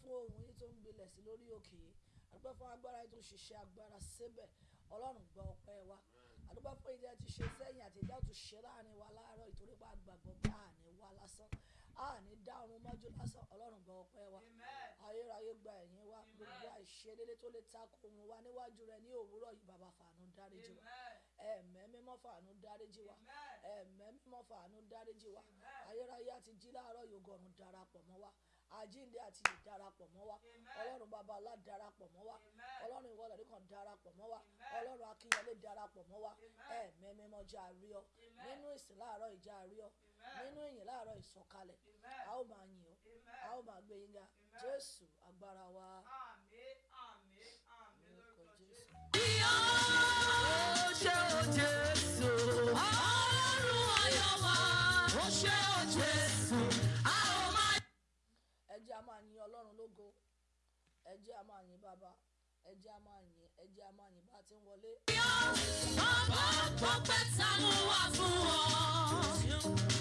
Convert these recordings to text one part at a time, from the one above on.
fún ohun yìí tó ń gbilẹ̀ sí lórí òkè yìí. Àdúgbò fún agbára yìí tó ń ṣiṣẹ́ agbára síbẹ̀. Ọlọ́run gba ọpẹ́ wa. Àdúgbò fún ìdí ti ṣe sẹ́yìn àti ìdí àtúnṣe ṣe láàárín wa láàárọ̀ ìtorí pé àgbàgbọ́ bí àní wa lásán. Àní dá ọrùn mọ́jú lásán. Ọlọ́run gba ọpẹ́ wa. Ayérayé gba ẹ̀yìn wa. Gbogbo àìṣedédé tó lè takò ohun wa níwájú rẹ ní òwúrọ̀ yìí bàbá fàánú dáríjì wa. Ẹ̀mẹ́ mímọ́ fàánú dáríjì wa. Ẹ̀mẹ́ mímọ́ fàánú dáríjì wa. Ayérayé àti jí láàárọ̀ yògọ̀rùn darapọ̀ mọ́ wa àjíǹde àti ìdarapọ̀ mọ́ wa. Ọlọ́run bàbá alá darapọ̀ mọ́ wa. Ọlọ́run ìwọlẹ̀ nìkan darapọ̀ mọ́ wa. Ọlọ́run akínyẹlé darapọ̀ mọ́ wa. Ẹ̀mẹ́ mímọ́ já rí ọ. Nínú ìsìn láàárọ̀ ìjà rí ọ. Nínú ìyìn láàárọ̀ ìsọ̀kalẹ̀. A ó máa yìn ọ́. A ó máa gbé yín ga. Jésù agbára wa. àmín àmín àmín. Lórúkọ jésù. Ẹ jẹ́ a máa yin bàbá ẹ jẹ́ a máa yin ẹ jẹ́ a máa yin bá a ti ń wọlé. yọ̀. Bàbá pọ́pẹ́ tánú wá fún ọ.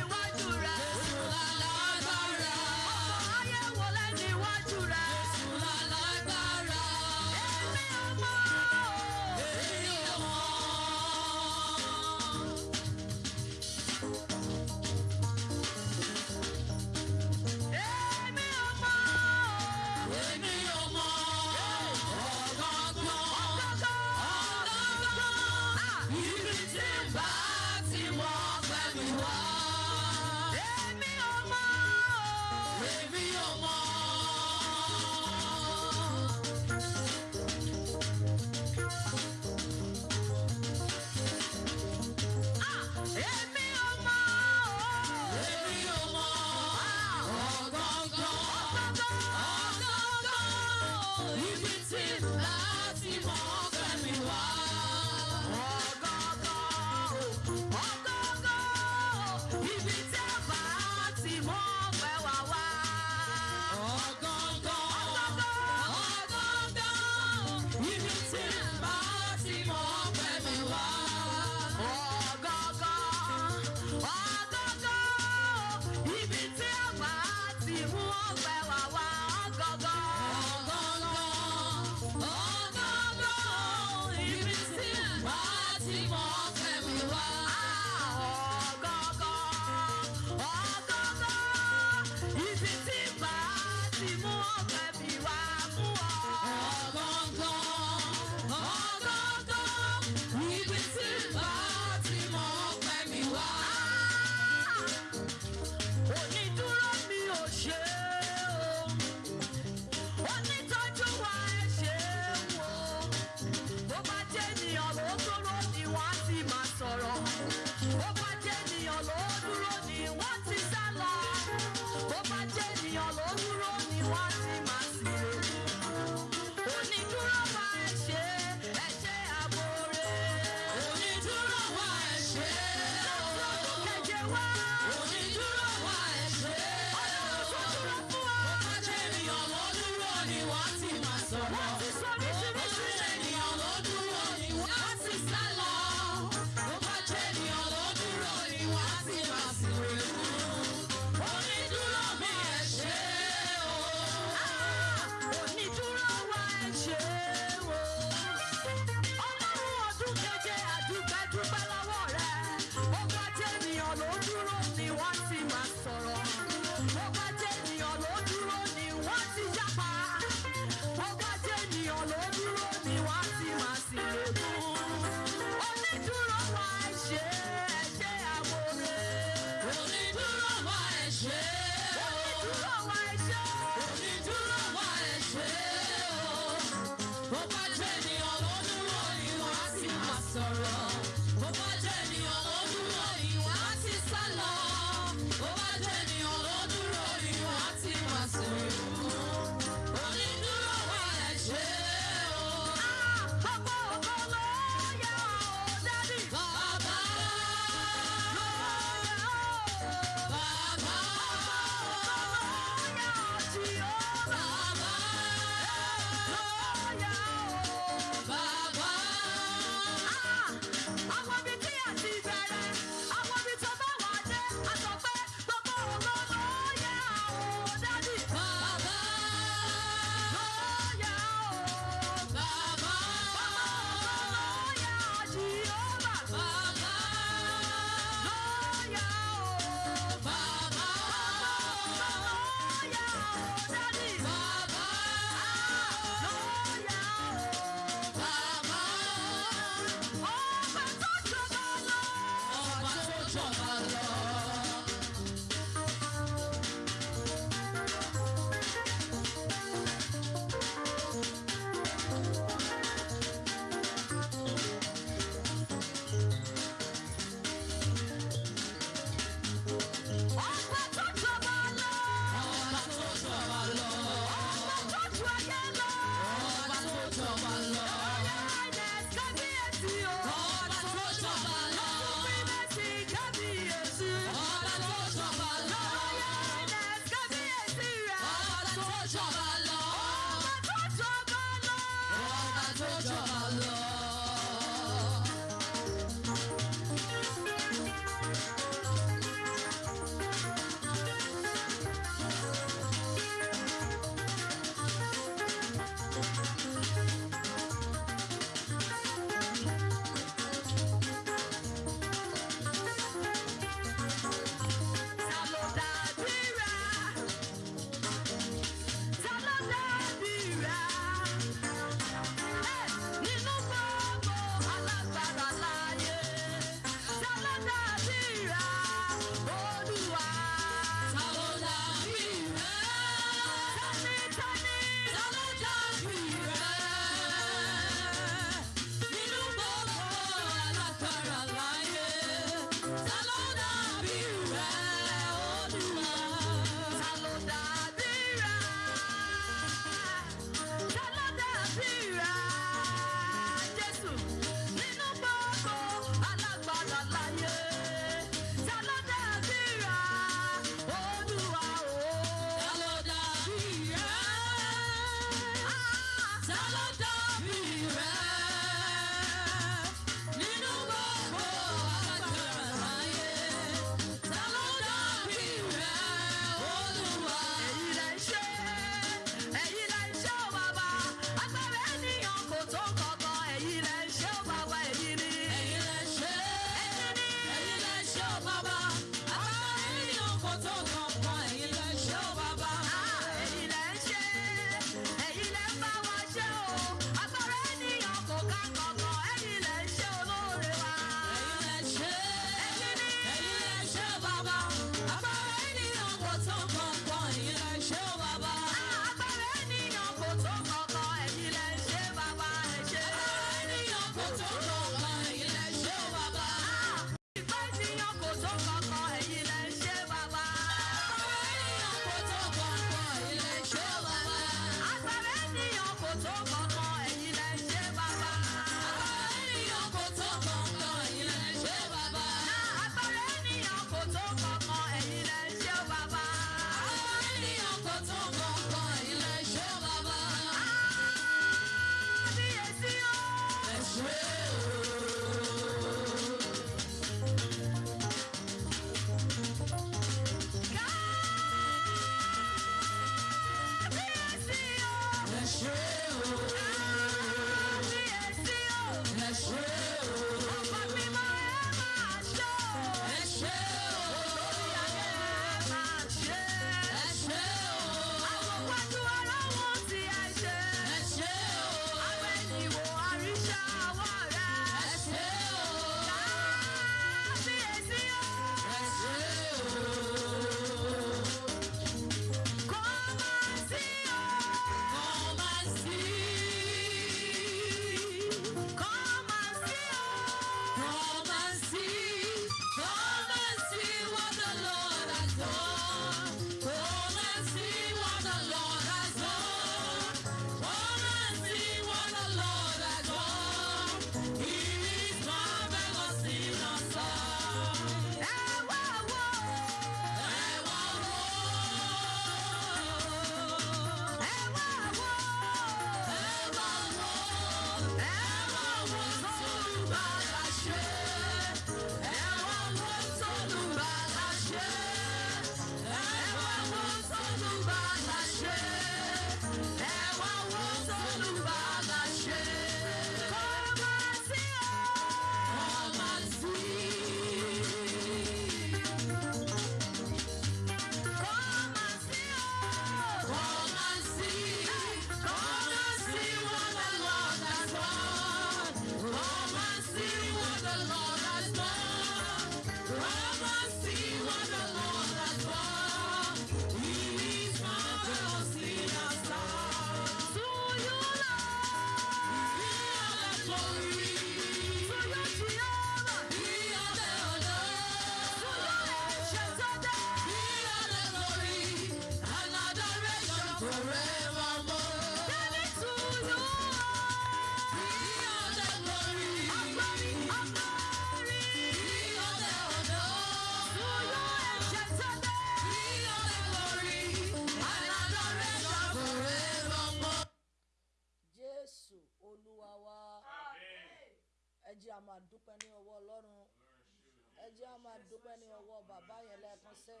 jẹ́ a máa dúpẹ́ ní ọwọ́ bàbá yẹn lẹ́ẹ̀kan sẹ́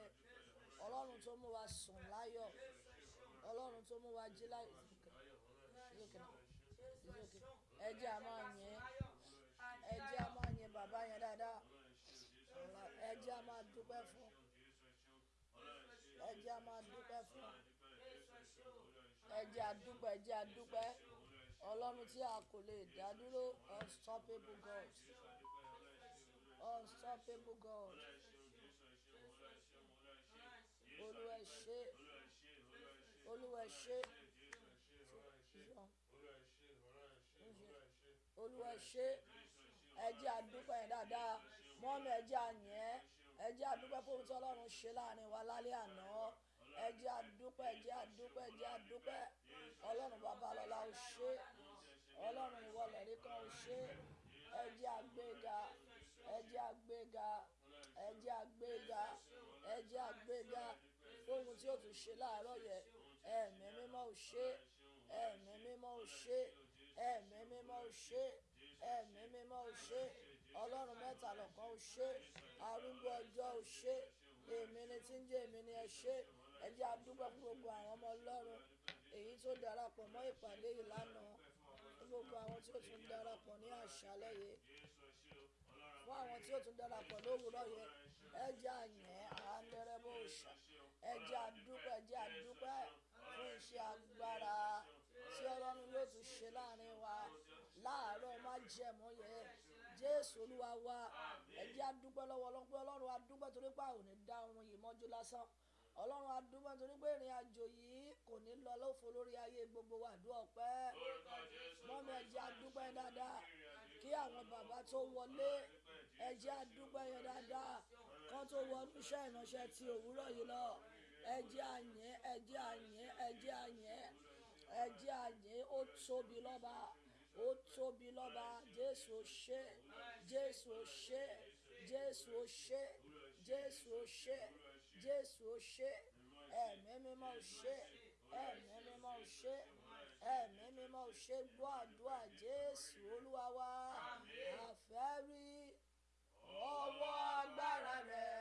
ọlọ́run tó mú wa sùn láyọ̀. Ọlọ́run tó mú wa jí láyọ̀. Ẹ jẹ́ a máa yẹn ẹ jẹ́ a máa yẹn bàbá yẹn dáadáa. Ẹ jẹ́ a máa dúpẹ́ fún. Ẹ jẹ́ a máa dúpẹ́ fún. Ẹ jẹ́ a dúpẹ́ ẹ jẹ́ a dúpẹ́. Ọlọ́run tí a kò lè dá dúró unstoppable God unstoppable God. Olúwa ṣe Olúwa ṣe Olúwa ṣe ẹ jẹ́ àdúpẹ́ yẹn dáadáa. Mọ́mí ẹ jẹ́ àyẹ́ ẹ. Jẹ́ àdúpẹ́ fún ohun tí Ọlọ́run ṣe láàárín wa lálẹ́ àná. Ẹ jẹ́ àdúpẹ́ ẹ jẹ́ àdúpẹ́ ẹ jẹ́ àdúpẹ́ Ọlọ́run babalọ́lá ó ṣe. Ọlọ́run ìwọlẹ̀ rí kan ó ṣe. Ẹ jẹ́ àgbéga ẹ jẹ́ àgbéga ẹ jẹ́ àgbéga ẹ jẹ́ àgbéga fóhun tí ó tún ṣe láàárọ̀ yẹ ẹ̀mí mímọ́ ò ṣe ẹ̀mí mímọ́ ò ṣe ẹ̀mí mímọ́ ò ṣe ẹ̀mí mímọ́ ò ṣe. Ọlọ́run mẹ́ta lọ́kan ò ṣe arúgbó ọjọ́ ò ṣe èmi ni tí ń jẹ́ èmi ni ẹ ṣe. Ẹ jẹ́ àdúgbò fún gbogbo àwọn ọmọ ọlọ́run èyí tó darapọ̀ mọ́ ìpàdé yìí lánàá gbogbo àwọn tí ó tún darapọ̀ ní àṣálẹ́ yìí fún àwọn tí ó tún darapọ̀ lówùúrọ̀ yẹn ẹ jẹ́ àyìn àndẹ́rẹ́ bó ṣà ẹ jẹ́ àdúpẹ́ ẹ àdúpẹ́ fún iṣẹ́ agbára tí ọlọ́run yóò tún ṣe láàárín wa láàárọ̀ má jẹ̀mọ́ yẹn jésù olúwa wa ẹ jẹ́ àdúpẹ́ lọ́wọ́ ọlọ́run pé ọlọ́run àdúpẹ́ torí pé àwọn ò ní dá oorun yìí mọ́jú lásán. Ọlọ́run adúmọ̀ torí pé ìrìn àjò yìí kò ní lọ lófo lórí ayé gbogbo wa àdúrà ọpẹ́. Ẹ̀jẹ̀ adúpẹ́ dáadáa kí àwọn bàbá tó wọlé ẹjẹ́ àdúpẹ́ yẹn dáadáa. Kán tó wọnú iṣẹ́ ìránṣẹ́ ti òwúrọ̀ yìí lọ. Ẹjẹ́ àyẹ́ ẹjẹ́ àyẹ́ ẹjẹ́ àyẹ́ ẹjẹ́ àyẹ́ ó tóbi lọ́ba ó tóbi lọ́ba. Jésù ó ṣe jésù ó ṣe jésù ó ṣe jésù ó ṣe jésù ó ṣe. Ẹ̀mí mímọ́ ó ṣe ẹ̀mí mímọ́ ó ṣe ẹ̀mí mímọ́ ò ṣe. Gbọ́ àdúrà jésù olúwa wa. Àfẹ́ rí ọwọ́ agbára rẹ̀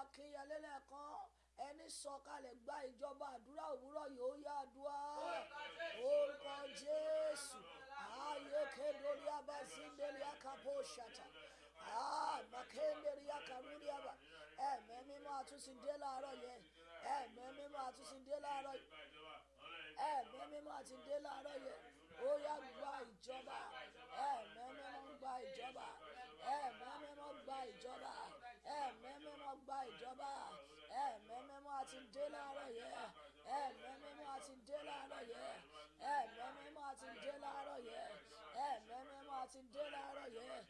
akínyẹlé lẹ́ẹ̀kan ẹni sọ̀kalẹ̀ gba ìjọba àdúrà òwúrọ̀ yóò yá àdúrà. Orúkọ jésù ayé kédori abazindeli akapo ṣàtà àmàkénderi akarúri àbà ẹ̀mẹ́ mímọ́ àtúnṣe dé láàárọ̀ yẹn. Ẹ̀mẹ́ mímọ́ àtúnṣe dé láàárọ̀ yẹn. Ẹ̀mí mímọ́ àti dé láàárọ̀ yẹn. Ó yá gba ìjọba. Ẹ̀mí mímọ́ gba ìjọba ẹ̀mí mímọ́ gba ìjọba mímọ́ gba ìjọba. Ẹ̀mí mímọ́ àti dé láàárọ̀ yẹn. Ẹ̀mí mímọ́ àti dé láàárọ̀ yẹn. Ẹ̀mí mímọ́ àti dé láàárọ̀ yẹn. Ẹ̀mí mímọ́ àti dé láàárọ̀ yẹn.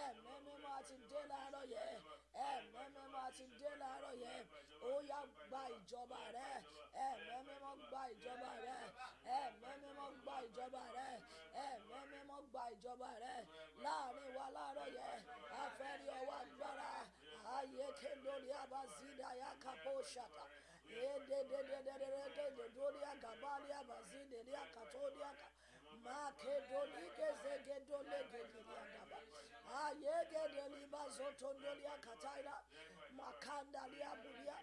Ẹ̀mí mímọ́ àti dé láàárọ̀ yẹn. Ẹ̀mí mímọ́ àti dé láàárọ̀ yẹn. Ó yá gba ìjọba rẹ. Ẹ̀mí mímọ́ gba ìjọba rẹ. Ẹ̀mí mímọ́ gba ìjọba rẹ. Ẹ̀mí mímọ́ gba ìjọba rẹ. Láàrin wa láàárọ̀ yẹn afẹ́rí ọwọ́ agbára ayekendoli abazida yakaposhata. Yededededededoli agabali abazide liakatoliaka makedoligezegedolegediliagaba ayegedelibazotonoliakataila makandaliabulia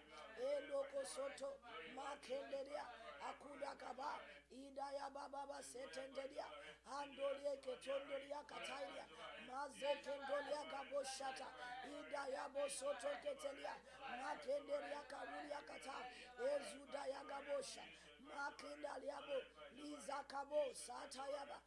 elokosoto makendelia akudakaba idayabababa setendelia andolieketondoliakatailia mazekendolia gaboshata ida yabosotoketelia makenderia karulia kata ezuda yagabosha makindaliabo lizakabo satayaba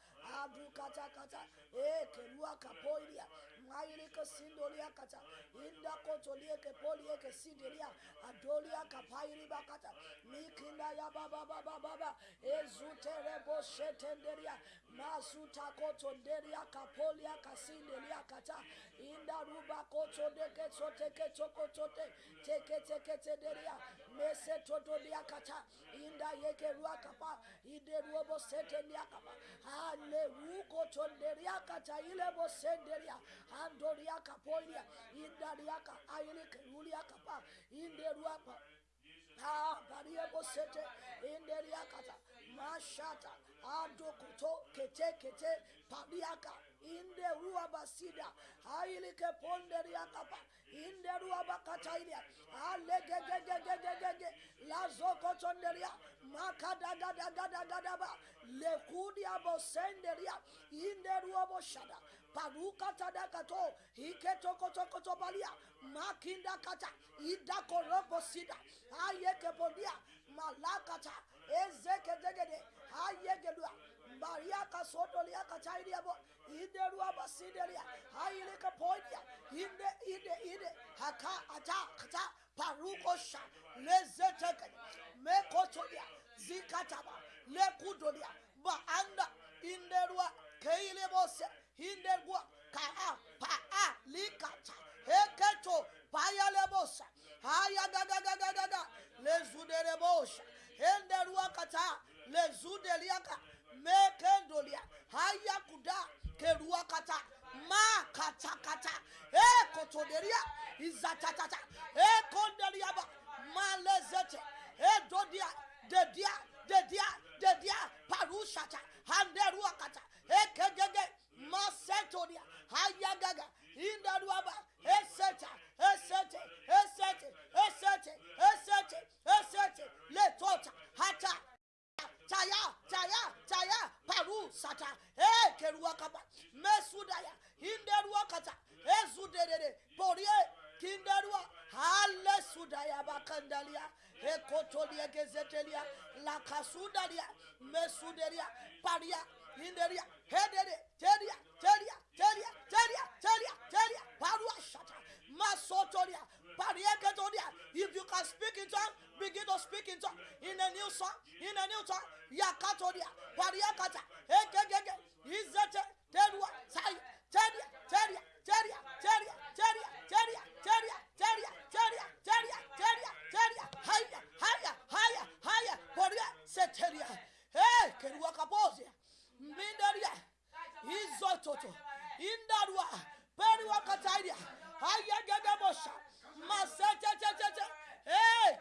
abdukatakata ekeluakapoilia mailike sindoliakata indakotolieke polieke sindilia adoliaka pairibakata mikinda yabababababa ezutereboshetenderia masutakotonderia polia kasindelia kata. Indarubakotodekecotekecokototeke teketeketederia mesetotoriakata indayekeruakapa ideruoboseteniakapa alerukotonderiakata ilebosenderia andoriakapolia indariaka ailikeruliakapa inderuapa variebosete inderiakata mashata. Adokoto kete kete. Padiaka inde ruabasida ailike ponderiakapa inde ruabakatailia alegegegegegege lazokotonderia makadagadagadaba lekudiabosenderia inde ruaboshada parukatadakato iketokotokotobalia makindakata idakorobosida ayekepondia malakata. Ezekedegede ayegelua Bariaka sotoliaka chaidia bo. Inde ruaba sidelia haile kapoidia inde inde inde. Haka ata kata parukosha lezeteke mekotodia zikataba lekudodia baanda inde ruwa keile bose inde gua kaa paa likata heketo payalebosa haya dadadadadada lezuderebosha ende ruwa kata lezudeliaka mekendolia. Hayakuda keruakata makatakata ekotoderia izatatata ekondeliaba malezete e dodia. Dedia. Dedia. Dedia. Parushata handeruakata ekegege masetoria hayagaga indaruaba esete esete esete esete esete esete letota hata taya taya taya paru sata. E keruakaba mesudaya hinderuakata ezudedede porie kinderua. Hale sudaya bakandalia. Ekotolia gezetelia. Lakasudalia mesuderia paria hinderia. Hedede teria teria teria teria teria teria. Parua shata. Masotolia parieketolia if you can speak in tongue begin to speak in tongue in a new song in a new tongue yakatolia pariakata ekegege izete terua sai teria teria teria teria teria teria teria teria teria teria teria teria haya haya haya haya poria seteria eh kerua kapozia mindaria izototo indarua periwa katairia haya gagamosha masechechecheche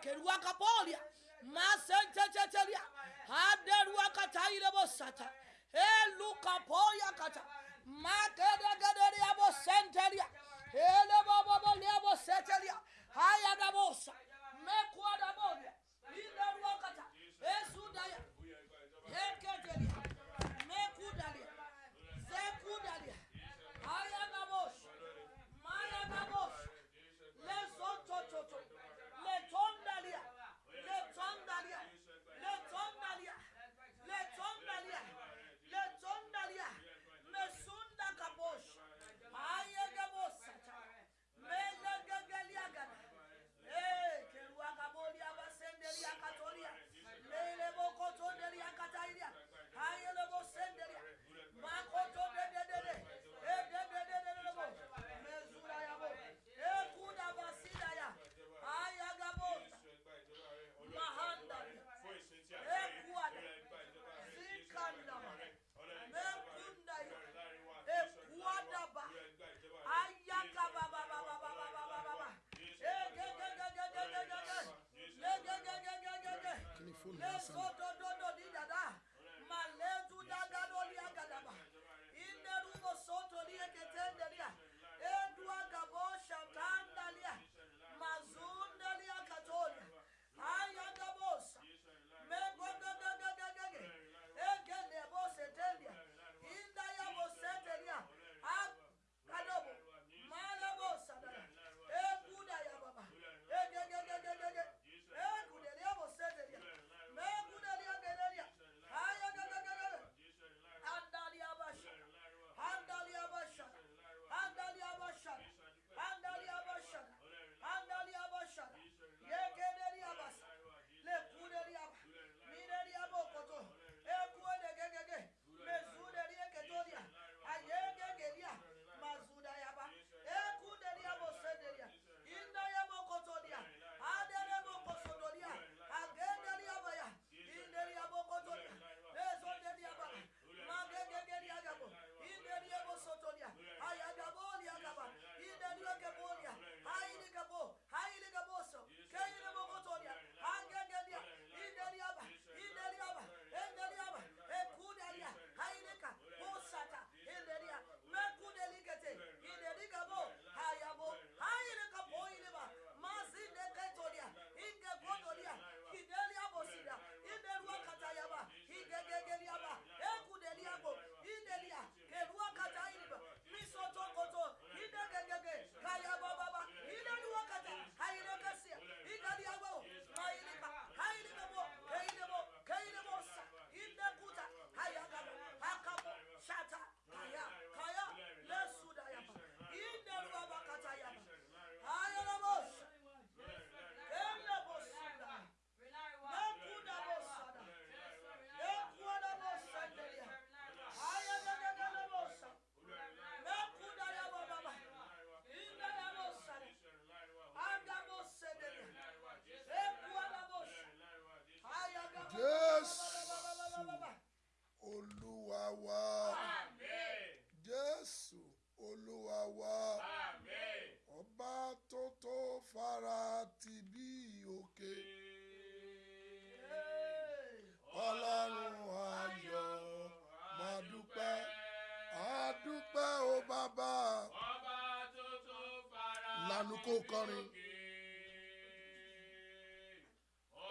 keruakapolia. Masenchechechelia haderuakatailebosata elukapoyakata makedegedeliabosentelia elebobobolebosetelia hayadabosa kọrin.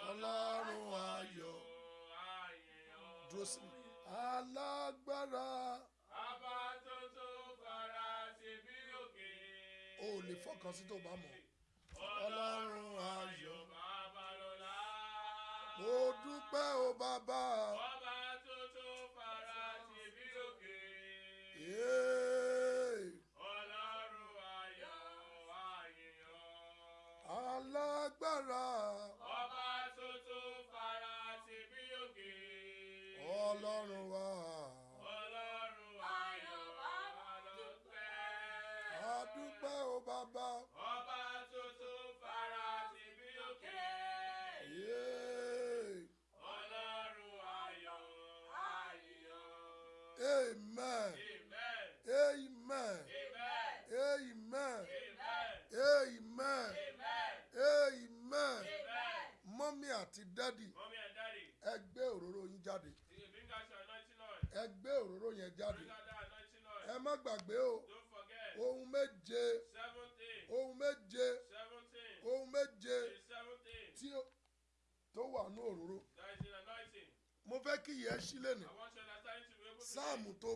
Ọlọ́run ayọ̀. Dúró sí mi. Alágbára. Ọba tó tó fara ṣe bí òkè. o ò lè fọkàn sí tó bá mọ̀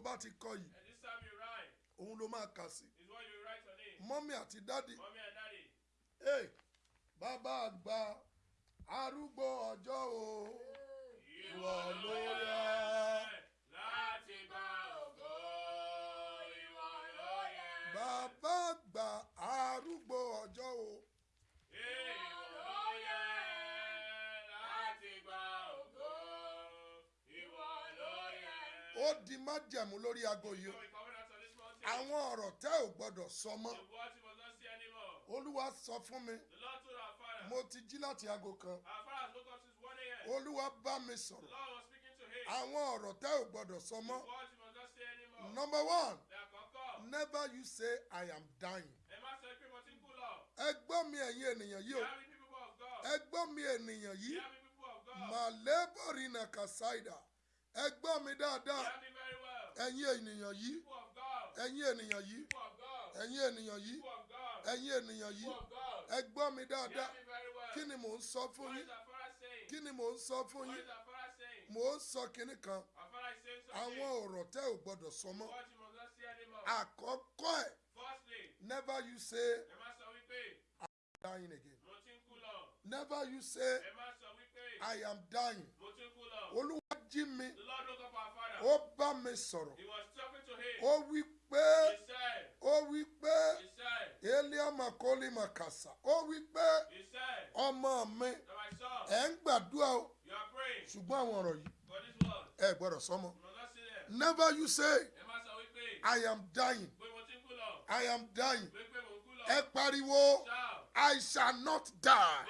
bá ti kọ yìí òun ló máa kà sí mọ́mí àti dádì. Hey, bàbá àgbà arúgbó ọjọ́ o ìwọ ló yẹ. Láti gba ògo, ìwọ ló yẹ. bàbá ó di májẹ̀mú lórí aago yìí. Àwọn ọ̀rọ̀ tẹ́ ò gbọ́dọ̀ sọ mọ́. Olúwa sọ fún mi. Mo ti jí láti aago kan. Our father has woke up since 1 a.m. olúwa bá mi sọ̀rọ̀. Àwọn ọ̀rọ̀ tẹ́ ò gbọ́dọ̀ sọ mọ́. Number one never you say i am dying. Ẹ gbọ́ mi ẹ̀yin ènìyàn yìí o. Ẹ gbọ́ mi ènìyàn yìí. Màlẹ́bọ̀rì nà kàsáìdà ẹ gbọ́ mi dáadáa. Ẹ̀yin ènìyàn yìí. Ẹ̀yin ènìyàn yìí. Ẹ̀yin ènìyàn yìí. Ẹ̀yin ènìyàn yìí. Ẹ gbọ́ mi dáadáa. kí ni mò ń sọ fún yín? Kí ni mò ń sọ fún yín? mò ń sọ kinní kan. Àwọn ọ̀rọ̀ tẹ́ ò gbọ́dọ̀ sọ mọ́. Àkọ́kọ́ ẹ̀. Never you say wípé. Dying again. Never you say Ẹ má sọ wípé i am dying. Olúwa jí mi. Ó bá mi sọ̀rọ̀. Ó wí pé ó wí pé eliama kọ́lí makasa. Ó wí pé ọmọ mi ẹ̀ ń gbàdúrà o. ṣùgbọ́n àwọn ọ̀rọ̀ yìí ẹ gbọ́dọ̀ sọmọ never you say i am dying. I am dying. Ẹ pariwo. I shall not die.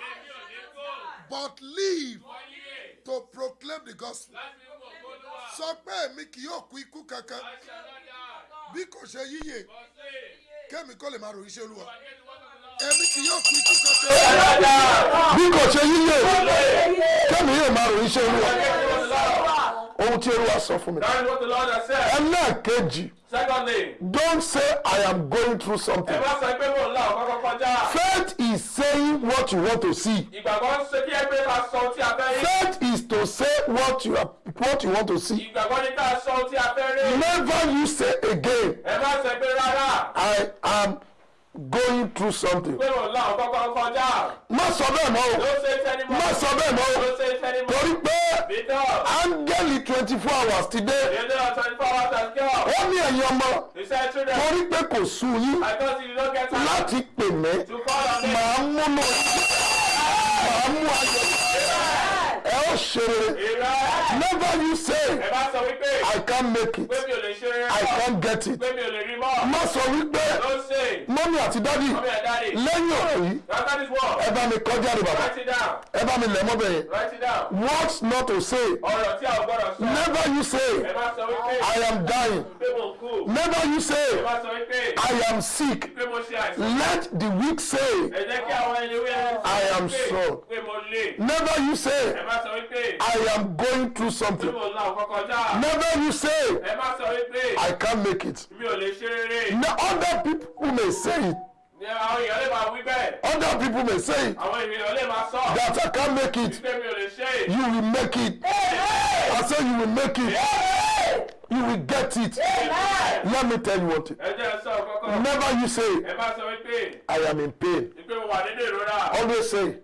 But live to proclaim the gospel. Sọ pé èmi kì yóò kú ikú kankan. Bí kò ṣe yíyè kémi kó lè máa ròyìn iṣẹ́ olúwa. Èmi kì yóò kú ikú kankan. Bí kò ṣe yíyè kémi yóò máa ròyìn iṣẹ́ olúwa. Ohun tí olúwa sọ fún mi. That is what the Lord has said. ẹlẹ́ẹ̀kejì don't say i am going through something saying what you want to see Ìgbàgbọ́ ṣe kí ẹgbẹ́ ká sọ ohun tí a fẹ́ rí. faith is to say what you are what you want to see Ìgbàgbọ́ ní ká sọ ohun tí a fẹ́ rí. never you say again Ẹ má sọ pé rárá i am going through something pé mò ń la ọ̀kọ́kọ́ kọjá. má sọ bẹ́ẹ̀ mọ́ o Ló ṣe é tẹ́ni mọ́. má sọ bẹ́ẹ̀ mọ́ o Ló ṣe é tẹ́ni mọ́. torí pé áńgẹ́lì twenty four hours ti dé of twenty four hours has come. ó ní ẹ̀yin ọmọ to them, torí pé kò sú yín don't get time láti pè mí to call on me. màá múnú màá mú ó ṣe rere. Never you say I can't make it. I can't get it. Má sọ wípé mọ́mí àti dádì lẹ́yìn ọ̀rọ̀ yìí ẹ bá mi kọjá rẹ bàbá. Ẹ bá mi lẹ̀ mọ́ bẹ́ẹ̀. Words not to say? Never you say I am dying. Never you say I am sick. Let the weak say I am strong. never you say I am going through something. Never you say I can't make it. Now other people may say it other people may say it that I can't make it. You will make it. I say you will make it you will get it. Let me tell you one thing never you say I am in pain. Always say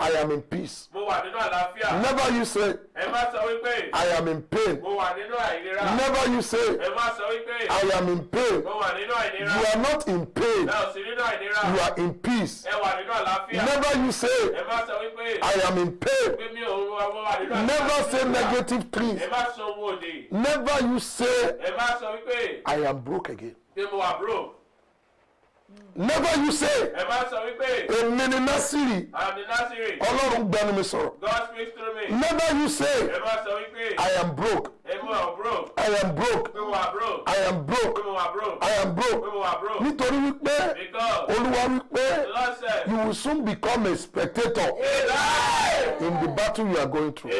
I am in peace. never you say I am in pain. never you say I am in pain. you are not in pain. You are in peace. Never you say I am in pain. never say negative things. Ẹ never you say Ẹ má sọ wípé I am broke again mo wà broke. never you say Ẹ má sọ wípé èmi ni násìrì the Nazarene. ọlọ́run gbẹnu mi sọ̀rọ̀ God speaks through me. never you say Ẹ má sọ wípé I am broke mo wà broke. I am broke mo wà broke. I am broke wà. I am broke mo wà broke. nítorí wípé Because olúwa wípé the Lord said, you will soon become a spectator in the battle you are going through.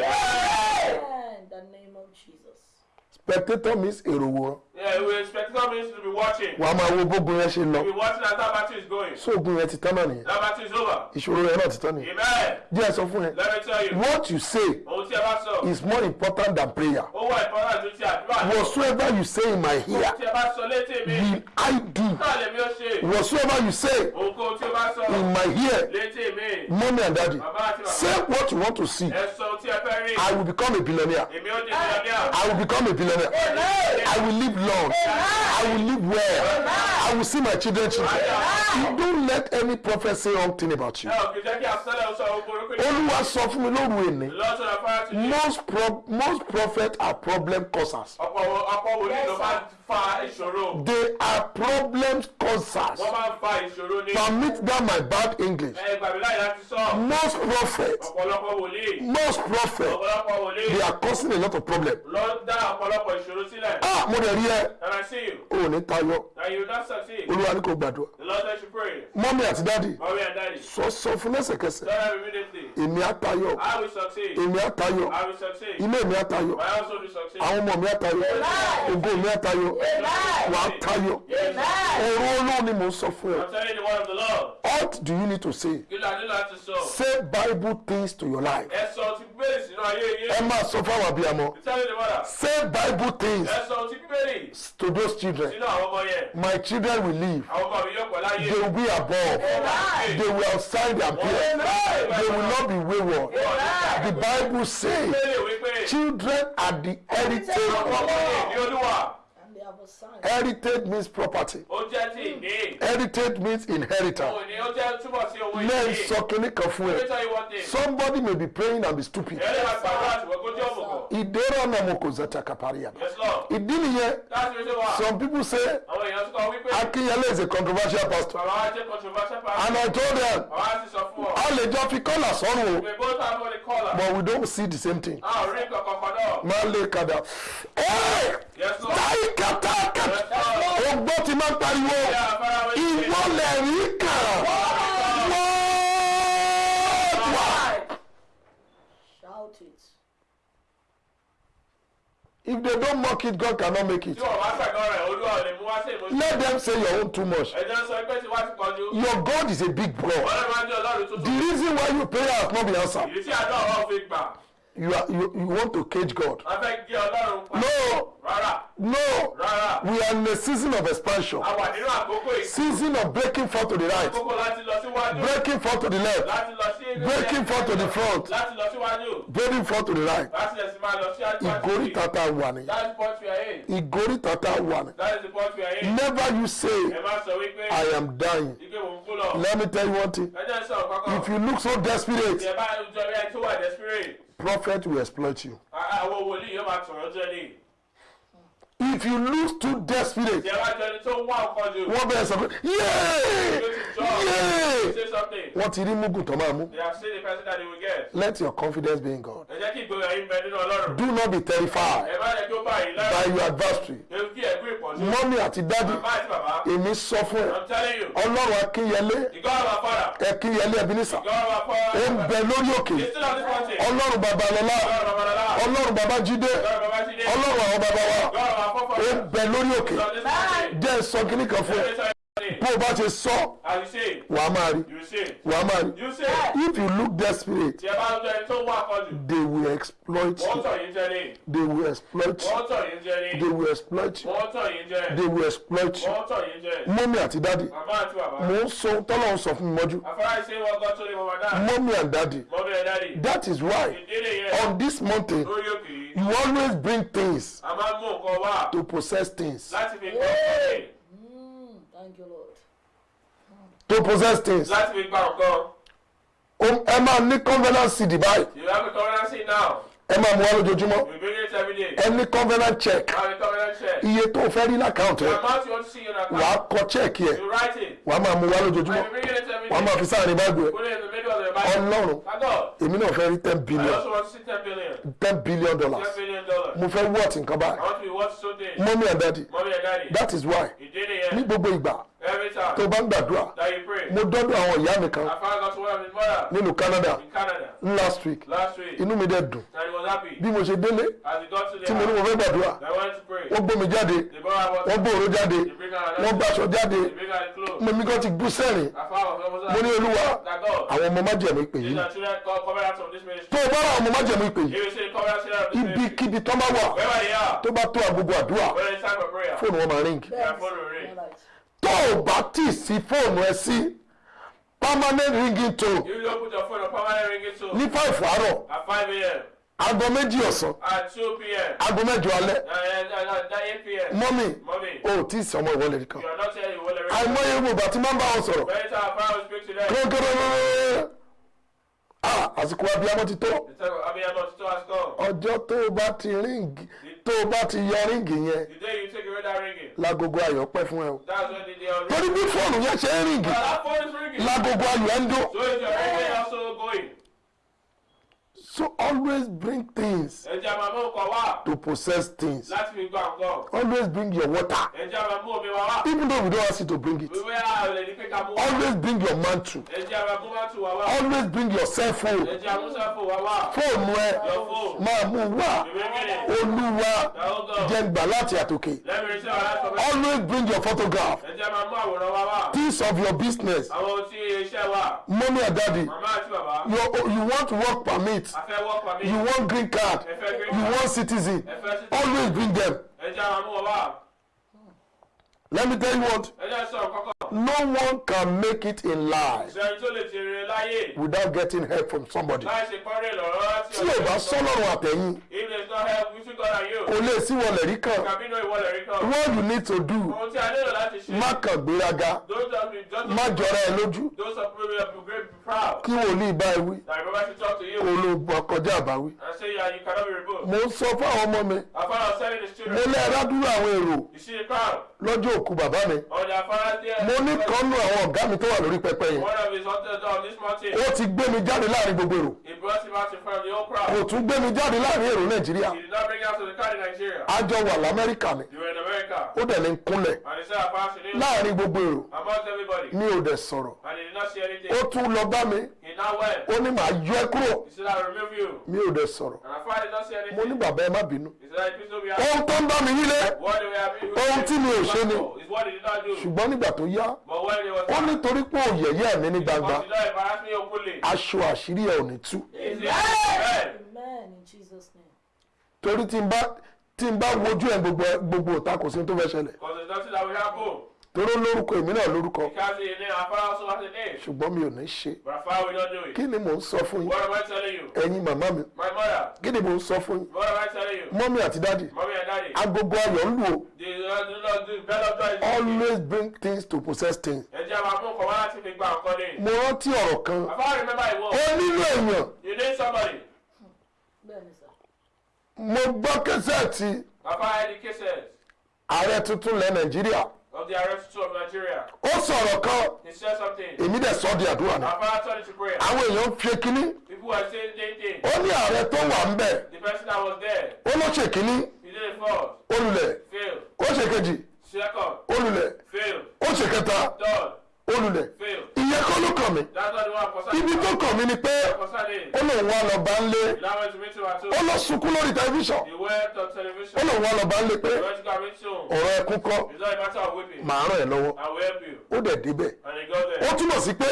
Spectator means èrò wòran Yeah, we expect means to be watching. wàá máa wo bógun yẹn ṣe lọ. Be watching as that battle is going. sóògùn yẹn ti tán náà nìyẹn? That battle is over. ìṣòro yẹn náà ti tán nìyẹn. Amen. díẹ̀ sọ fún yẹn Let me tell you. what you say is more important than prayer. Whatsoever you say in my ear will I do. whatsoever you say in my ear mommy and daddy say what you want to see. I will become a billionaire. I will become a billionaire. I will live long I will live well. I will see my children children. You don't let any prophet say wrong thing about you. Olúwa sọ fún mi lóru ní. most pro most prophets are problem causers. Ọ̀pọ̀ ọ̀pọ̀ wòlíì ló máa ń fa ìṣòro. they are problem causers Wọ́n máa ń fa ìṣòro ní. permit that my bad English Ẹ gbàgbé láyé láti sọ. most prophets Ọ̀pọ̀lọpọ̀ wòlíì. most prophets Ọ̀pọ̀lọpọ̀ wòlíì. they are causing a lot of problem lọ dá ọ̀pọ̀lọpọ̀ ìṣòro sílẹ̀. ah mo dẹ̀ rí ẹ And I see you. o ò ní tayọ That you will not succeed. olúwa ní kò gbàdúrà The Lord you pray. mọ́mí àti dáàdì Mommy and daddy. sọ sọ fún lẹ́sẹ̀kẹsẹ̀ Tell them immediately. èmi á tayọ I will succeed. èmi á tayọ I will succeed. ilé mi á tayọ My household will succeed. àwọn ọmọ mi á tayọ ògo mi á tayọ wàá tayọ. Ọ̀rọ̀ olóhùn ni mò ń sọ fún ẹ. I'm telling you the word of the Lord. what do you need to say? Say bible things to your life. Ẹ máa sọ abiyamọ. Me the mother. say bible things to those children. Àwọn my children will live Àwọn they will be above. They will outside their peers they will not be wayward. The bible say children are the heritage ọmọ mi heritage means property. Ó jẹ́ ti ìní. heritage means inheritance. Òun ni ó jẹ́ túbọ̀ sí owó lẹ́yìn ìní. sọ kínní kan fún Let me ẹ tell you one thing. somebody may be praying and be stupid. Ẹ̀rẹ́ máa gbàdúrà ṣùgbọ́n kó jẹ́ òmùgọ̀. ìdérò náà mo kò ìdí nìyẹn. Some people say Akinyele is a controversial pastor. And I told them a lè jọ fi kọ́là sọ́run o. But we don't see the same thing. A ò rí nǹkan kankan náà. máa lè kàdà ẹ́ẹ̀ táyì kàtà ogbó ti máa ń pariwo. Ìwọ lẹ̀ rí kàn wọ́ọ̀dù Shout it. if they don't mock it God cannot make it. Let them say your own too much. Your God is a big God the reason why you pray has not been answered You are you, you want to cage God Wọ́n fẹ́ gé ọlọ́run pa. no Rárá. no Rárá. we are in a season of expansion A wà nínú àkókò yìí. season of breaking forth to the right Àkókò láti lọ síwájú. breaking forth to the left Láti lọ sí breaking forth to the front Láti lọ síwájú. breaking forth to the right Láti lẹ̀ sí máa lọ sí àjùmọ̀ ìgórí tata wà ní That is what we are in. ìgórí tata wà ní That is the point we are in. never you say Ẹ má sọ wípé I am dying ike mò ń kú lọ. let me tell you one thing Ẹ jẹ́ sọ̀rọ̀ kọ́kọ́. if you look so tó wà desperate. Prophet will exploit you. àwọn wòlíì yóò máa tọ̀rọ̀ jẹ́ ní. If you lose too desperate tó wá jù. wọ́n bẹ̀rẹ̀ sọ pé yéé wọ́n ti rí mugun tó máa mú they have seen the person that they will get. let your confidence be in God ẹ jẹ́ kí ìgboyà yín bẹ nínú ọlọ́run. do not be terrified ẹ má jẹ́ kí ó bá yín by your adversary ewu kí ẹ̀gbọ́n ìpọ̀jù. mọ́mí àti dádì bàbá àti bàbá. èmi sọ fún ẹ I'm telling you. ọlọ́run akínyẹlé our father. ẹkínyẹlé ẹbínísà ó ń bẹ lórí òkè ọlọ́run babalọ́lá ọlọ́run Jídé. ọlọ́run àwọn baba wa ó ń bẹ lórí òkè. Jẹ́ sọ kíní kan fún ẹ Bó o bá ti sọ say, wàá máa rí. You say. wàá máa rí. If you look desperate they will exploit you. They will exploit you. They will exploit you. They will exploit you. Mọ́mí àti bàbá. mò ń sọ tọ́lọ́ ń sọ fún mi mọ́jú. Mọ́mí and dáàdì. that is why on this mountain you always bring things to possess things láti fi gbọ́ nǹkan. Mm, thank you lord. to possess things láti fi gba. O- ẹ máa ní covenant seed báyìí you have a currency now. Ẹ máa mú wá lójoojúmọ́. Ẹ ní covenant check. Iye tó fẹ́ rí lákàntì ẹ. Wàá account. kọ check yẹ. It. wàá máa mú and lójoojúmọ́. every wàá máa fi sáàrin báàgù ẹ. Ọlọ́run èmi náà fẹ́ rí ten billion. ten billion. dollars. Mo fẹ́ wọ́ọ̀tì nǹkan báyìí. Mọ́mí and daddy. that is why. Ní gbogbo ìgbà. Tó bá ń gbàdúrà that you pray. mo dọ́dọ̀ àwọn ìyá mi kan nínú Canada in Canada last week last week. inú mi dẹ̀ dùn. bí mo ṣe délé as he got to the tí mo ní mo fẹ́ gbàdúrà wọ́n gbómi jáde wọ́n gbòòrò jáde wọ́n gbàṣọ jáde. Mo mi kan ti bú sẹ́rìn. Mo ní olúwa àwọn ọmọ májẹ̀mú ìpè yìí tó o bá ra àwọn ọmọ májẹ̀mú ìpè yìí ibikíbi tó bá wà tó bá tó agogo àdúrà fóònù wọn máa ríngì tó o bá tì sí fóònù ẹ sí permanent ringing tone you don't put your phone on permanent ringing tone. ní five àárọ̀. At five a.m. aago méjì ọ̀sán. At two p.m. aago mẹ́jọ alẹ́. And eight p.m. Mommy, o tí ì sọmọ ìwọlẹ̀ kan you are not telling you what the àìmọye gbogbo àti máa ń bá wọn sọ̀rọ̀. Very time I will speak to them. kọ́kọ́rọ́ ah àsìkò abiyamọ ti tó. Ọjọ́ tó o bá ti ríǹgì tó o bá ti yọ ríǹgì yẹn lágogo ayọ̀ pẹ́ fún ẹ o. Torí bí fóònù yẹn ṣe ń ríǹgì lágogo ayọ̀ ẹ̀ ń dún. So always bring things to possess things. Always bring your water. Even though we don't ask you to bring it. Always bring your mantle Always bring your cell phone. Fóònù ẹ máa mú wá. Olúwa Now go. jẹ́ gbà láti àtòkè. Always bring your photograph. Things of your business. Mommy and daddy. You, you want work permit. You want green card. You want citizen. Always bring them Ẹja máa mú wọn wá. Let me tell you what. No one can make it in life without getting help from somebody. Tí o bá sọ́lọ́run àtẹ̀yìn If there is no help, we should go and you. kò lè sí wọlé rí kan. What you need to do má kàn gbéraga. Má jọra ẹ lójú. Kí wòlíì bá ẹ wí. Kó ló kọjá àbáwí. mo ń sọ fún àwọn ọmọ mi. Mo lé ẹrádúró àwọn èrò lọ́jọ́ òkú bàbá mi. Mo ní kánú àwọn ọ̀gá mi tó wà lórí pẹpẹ yẹn. Ó ti gbé mi jáde láàárín gbogbo èrò. Kò tún gbé mi jáde láàárín èrò nàìjíríà. He did not bring out to the crowd in Nigeria. a jọ wà lamẹ́ríkà ni. Ó dẹ̀ ní kúnlẹ̀. Láàrin gbogbo èrò. Mi ò dẹ̀ sọ̀rọ̀. Ó tún lọ bá mi. Ó ní màá yọ ẹ kúrò. Mi ò dẹ̀ sọ̀rọ̀. Mo ní bàbá ẹ má bínú. Ohun tó ń bá mi have Ohun tí mi ò ṣe ni. Ṣùgbọ́n nígbà tó yá ó nítorí pé ò yẹ̀yẹ́ mi ní gbangba aṣọ àṣírí ẹ ò ní tú. He said, Amen. amen in jesus name. torí tí n bá wojú ẹ gbogbo òta kò sí tó fẹ́ ṣẹlẹ̀ Because there's nothing that will happen. torí ó lórúkọ èmi náà lórúkọ ṣùgbọ́n mi ò ní ṣe But our father will not do it. kí ni mò ń sọ fún yín What am I telling you? ẹ̀yin màmá mi My mother. kí ni mò ń sọ fún yín What am I telling you? mọ́mí àti dádì Mommy and daddy. agogo ayọ̀ ń lù o uh, joy. always bring things to possess things Ẹ jẹ́ àwọn akókò wá láti fi gba nǹkan ní. mo rántí ọ̀rọ̀ kan My father remember it ó nílò èèyàn You need somebody. mo gbọ́ kẹsẹ̀tì Papa had the cases ààrẹ tuntun lẹ nàìjíríà of the arrest of Nigeria. ó sọ̀rọ̀ kan He said something. èmi dẹ̀ sọ di àdúrà náà Papa turned it to prayer. àwọn èèyàn ń fi kínní People were saying same thing. ó ní ààrẹ tó wà ń bẹ̀ The person that was there, ó ló ṣe kínní he did it first, olùlẹ̀ failed. ó ṣe kejì Second, olùlẹ̀ failed. ó ṣe kẹta Third, olùlẹ̀ failed. Ìyẹn kọ́ ló kàn mí. Ibi tó kàn mí ni pé ó lòun wá lọ bá ń lé. Ó lọ sunkún lórí tẹlifíṣàn. Ó lòun wá lọ bá ń lé pé ọ̀rọ̀ ẹkún kọ́. Màá ràn ẹ́ lọ́wọ́. Ó dẹ̀ débẹ̀. Ó túmọ̀ sí pé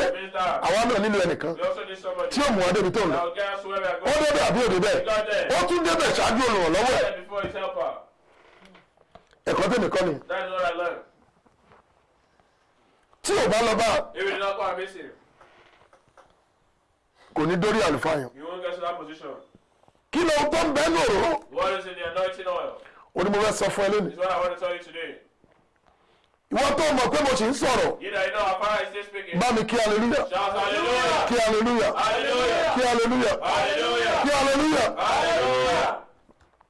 àwa náà nílò ẹnìkan tí ó mú wa débi tó ń lọ. Ó débẹ̀ àbí ò débẹ̀? Ó tún débẹ̀ ṣáájú olùrànlọ́wọ́. Ẹ̀ ẹ̀kọ́ tèmi kọ́ ni That is what I learned. Tí ò bá lọ bá go and miss him, kò ní dórí àlùfáà yẹn you won't get to that position. kí ló tó ń bẹ́ẹ̀ ní òróró What is in the anointing oil? ó ní mo fẹ́ sọ fún ẹ lónìí Is what I want to tell you today. ìwọ tó mọ̀ pé mo sì ń sọ̀rọ̀ You know, you know, our father is still speaking. bá mi kí hallelujah! kí Hallelujah! kí Hallelujah! kí Hallelujah!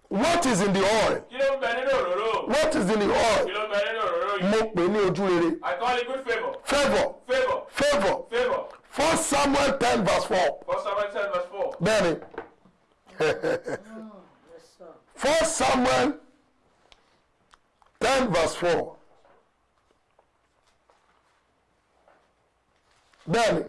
What is in the oil Kí ló ń bẹ nínú òróró? what is in the oil Kí ló ń bẹ nínú òróró mo yìí? pè ní ojú rere I call it good favor. favour Favor. favour Favor. first samuel ten verse four First Samuel 10 verse 4. bẹ́ẹ̀ni Yes, sir. first samuel ten verse four bẹ́ẹ̀ni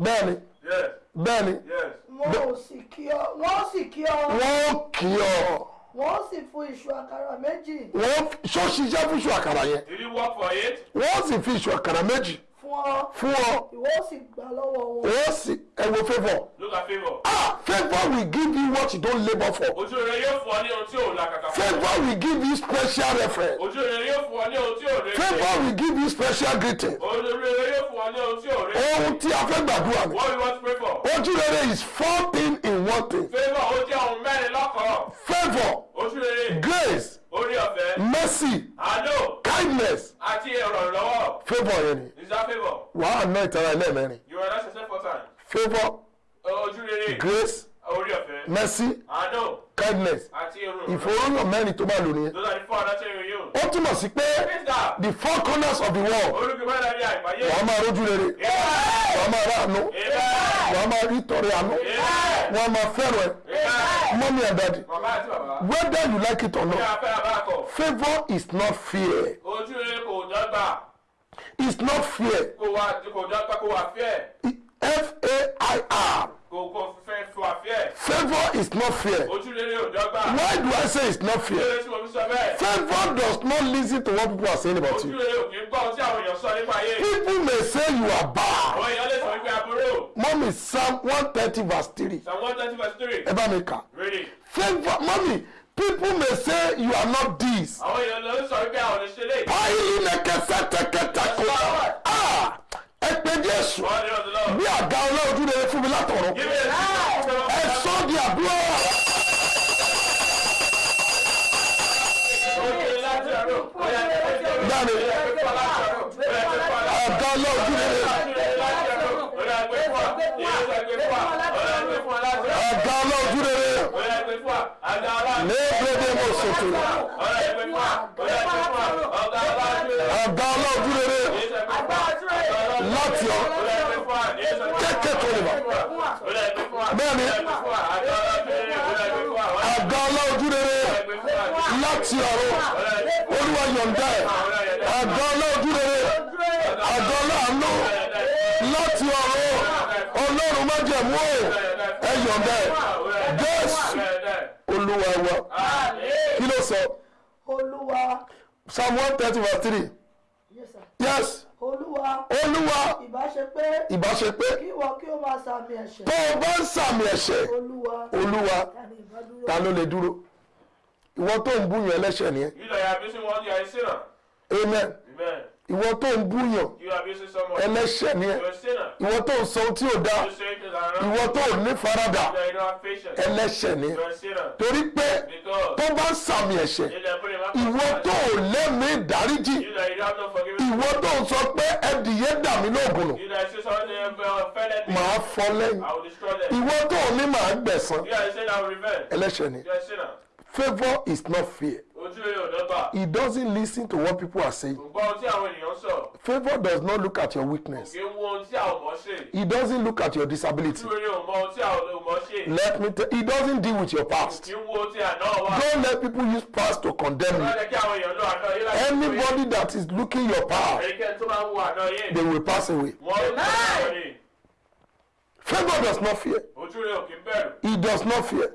bẹ́ẹ̀ni Yes. bẹ́ẹ̀ni Yes. Wọn ò sì kí ọ wọn ò sì kí ọ. Wọ́n kì í ọ. Wọn ò sì fún iṣu àkàrà méjì. Wọ́n ṣọ́ọ̀ṣiṣẹ́ fún iṣu àkàrà yẹn? Did you work for it? wọ́n sì fi iṣu àkàrà méjì fún ọ fún ọ ìwọ sì gbà lọ́wọ́ wọn wọ́n sì ẹ wo favour Look at favor. ah favour will give you what you don't labour for Ojú rere yóò fún ọ ní ohun tí ò làkàkà fún. favour will give you special reference Ojú rere yóò fún ọ ní ohun tí ò rere. favour will give you special greeting Ojú rere yóò fún ọ ní ohun tí ò rere. ohun tí a fẹ́ gbàdúrà ni What we want to pray for? ojú rere is four things in one thing Favor ó jẹ́ ohun mẹ́rin lọ́kọ̀ọ́. favour Ojú rere, grace orí ọ̀fẹ́, mercy. Àánú. Kindness. Àti ìrànlọ́wọ́. favour yẹn ni. Is that favor? wàá ná ìtara ẹlẹ́mẹ̀rin. You are not yourself for time. favour. Ojú rere, grace. Orí ọ̀fẹ́, mercy. Àánú. Kindness. Àti ìrànlọ́wọ́. ìfòròyàn mẹ́rin tó bá lò nìyẹn. Those are the four you. Use. ó túmọ̀ sí pé the four corners of the world. Olùkọ́ bá dàbí àìpáyé. wàá máa rójú rere. Wàá máa ráàánú Amen. wàá máa rí tọrẹ àánú. Wàá máa fẹ́ràn ẹ. Mọ́mí àti bàbá. Whether you like it or not a favour is not fear Ojú rere kò dọ́gba. it's not fear Kò wá kò dọ́gba kò wá fẹ́. f-a-i-r Kò fẹ́ favour is not fear ò dọ́gba. why do i say it's not fear rere tí mo fi sọ bẹ́ẹ̀. favour does not listen to what people are saying about you rere ò kì í gbọ́ ohun tí àwọn èèyàn sọ nípa ayé. people may say you are bad Àwọn èèyàn lè sọ wípé aburú. mọ́mí psalm one thirty verse three Psalm one thirty verse three. ẹ bá mi kà Read it. favour mọ́mí people may say you are not this Àwọn èèyàn lè sọ wípé àwọn ò ṣe báyìí ní kẹsẹ̀ tẹkẹtẹ kò ah ẹ pé jésù bí àga ọlọ́ọ̀dún rere fún mi látọ̀rọ̀ ẹ sọ di ọ̀rọ̀. Dáre. Fi ọ̀rọ̀ láti ọ̀rọ̀. àga ọlọ́ọ̀dún rere àga léèbédé mo sòtò àga ọlọ́ọ̀dún rere láti ọ kéèké tó lè bá bẹ́ẹ̀ni. Àga ọlọ́ọ̀dún rere láti ọ̀rọ̀ olúwa yọ̀ǹda ẹ̀. Àga ọlọ́ọ̀dún rere àga ọlọ́àánú láti ọ̀rọ̀ ọlọ́run májẹ̀mú ò ẹ yọ̀ǹda ẹ̀. Jésù olúwa wa. Kí ló sọ? Olúwa. Psalm one thirty verse three. Yes sir. Yes. Olúwa. Olúwa. Ìbá ṣe pé ìbáṣe pé kí ìwọ kí ó máa sàmì ẹ̀ṣẹ̀. Tó o bá ń sàmì ẹ̀ṣẹ̀ olúwa. Olúwa ta ló lè dúró? Ìwọ tó ń bú yẹn ẹlẹ́ṣẹ̀ nìyẹn You that are missing one, you are a sinner. amen. Amen. Ìwọ tó ń búyàn. Ẹlẹ́ṣẹ̀ ni ẹ. Ìwọ tó ń sọ ohun tí ò dáa ìwọ tó ò ní faradà You don't have patience. ẹlẹ́ṣẹ̀ ni ẹ. Torí pé tó bá ń sàmì ẹ̀ṣẹ̀ ìwọ tó ò lẹ́mìí ìdáríjì ìwọ tó ń sọ pé ẹdìyẹ dà mí lóògùn nù màá fọ́ lẹ́yìn. Ìwọ tó ò ní màá gbẹ̀san. Ẹlẹ́ṣẹ̀ ni. Favour is not fear He doesn't listen to what people are saying. Favour does not look at your weakness. He doesn't look at your disability. Let me tell he doesn't deal with your past. Don't let people use past to condemn you. anybody that is looking your past they will pass away. Favour does not fear. He does not fear.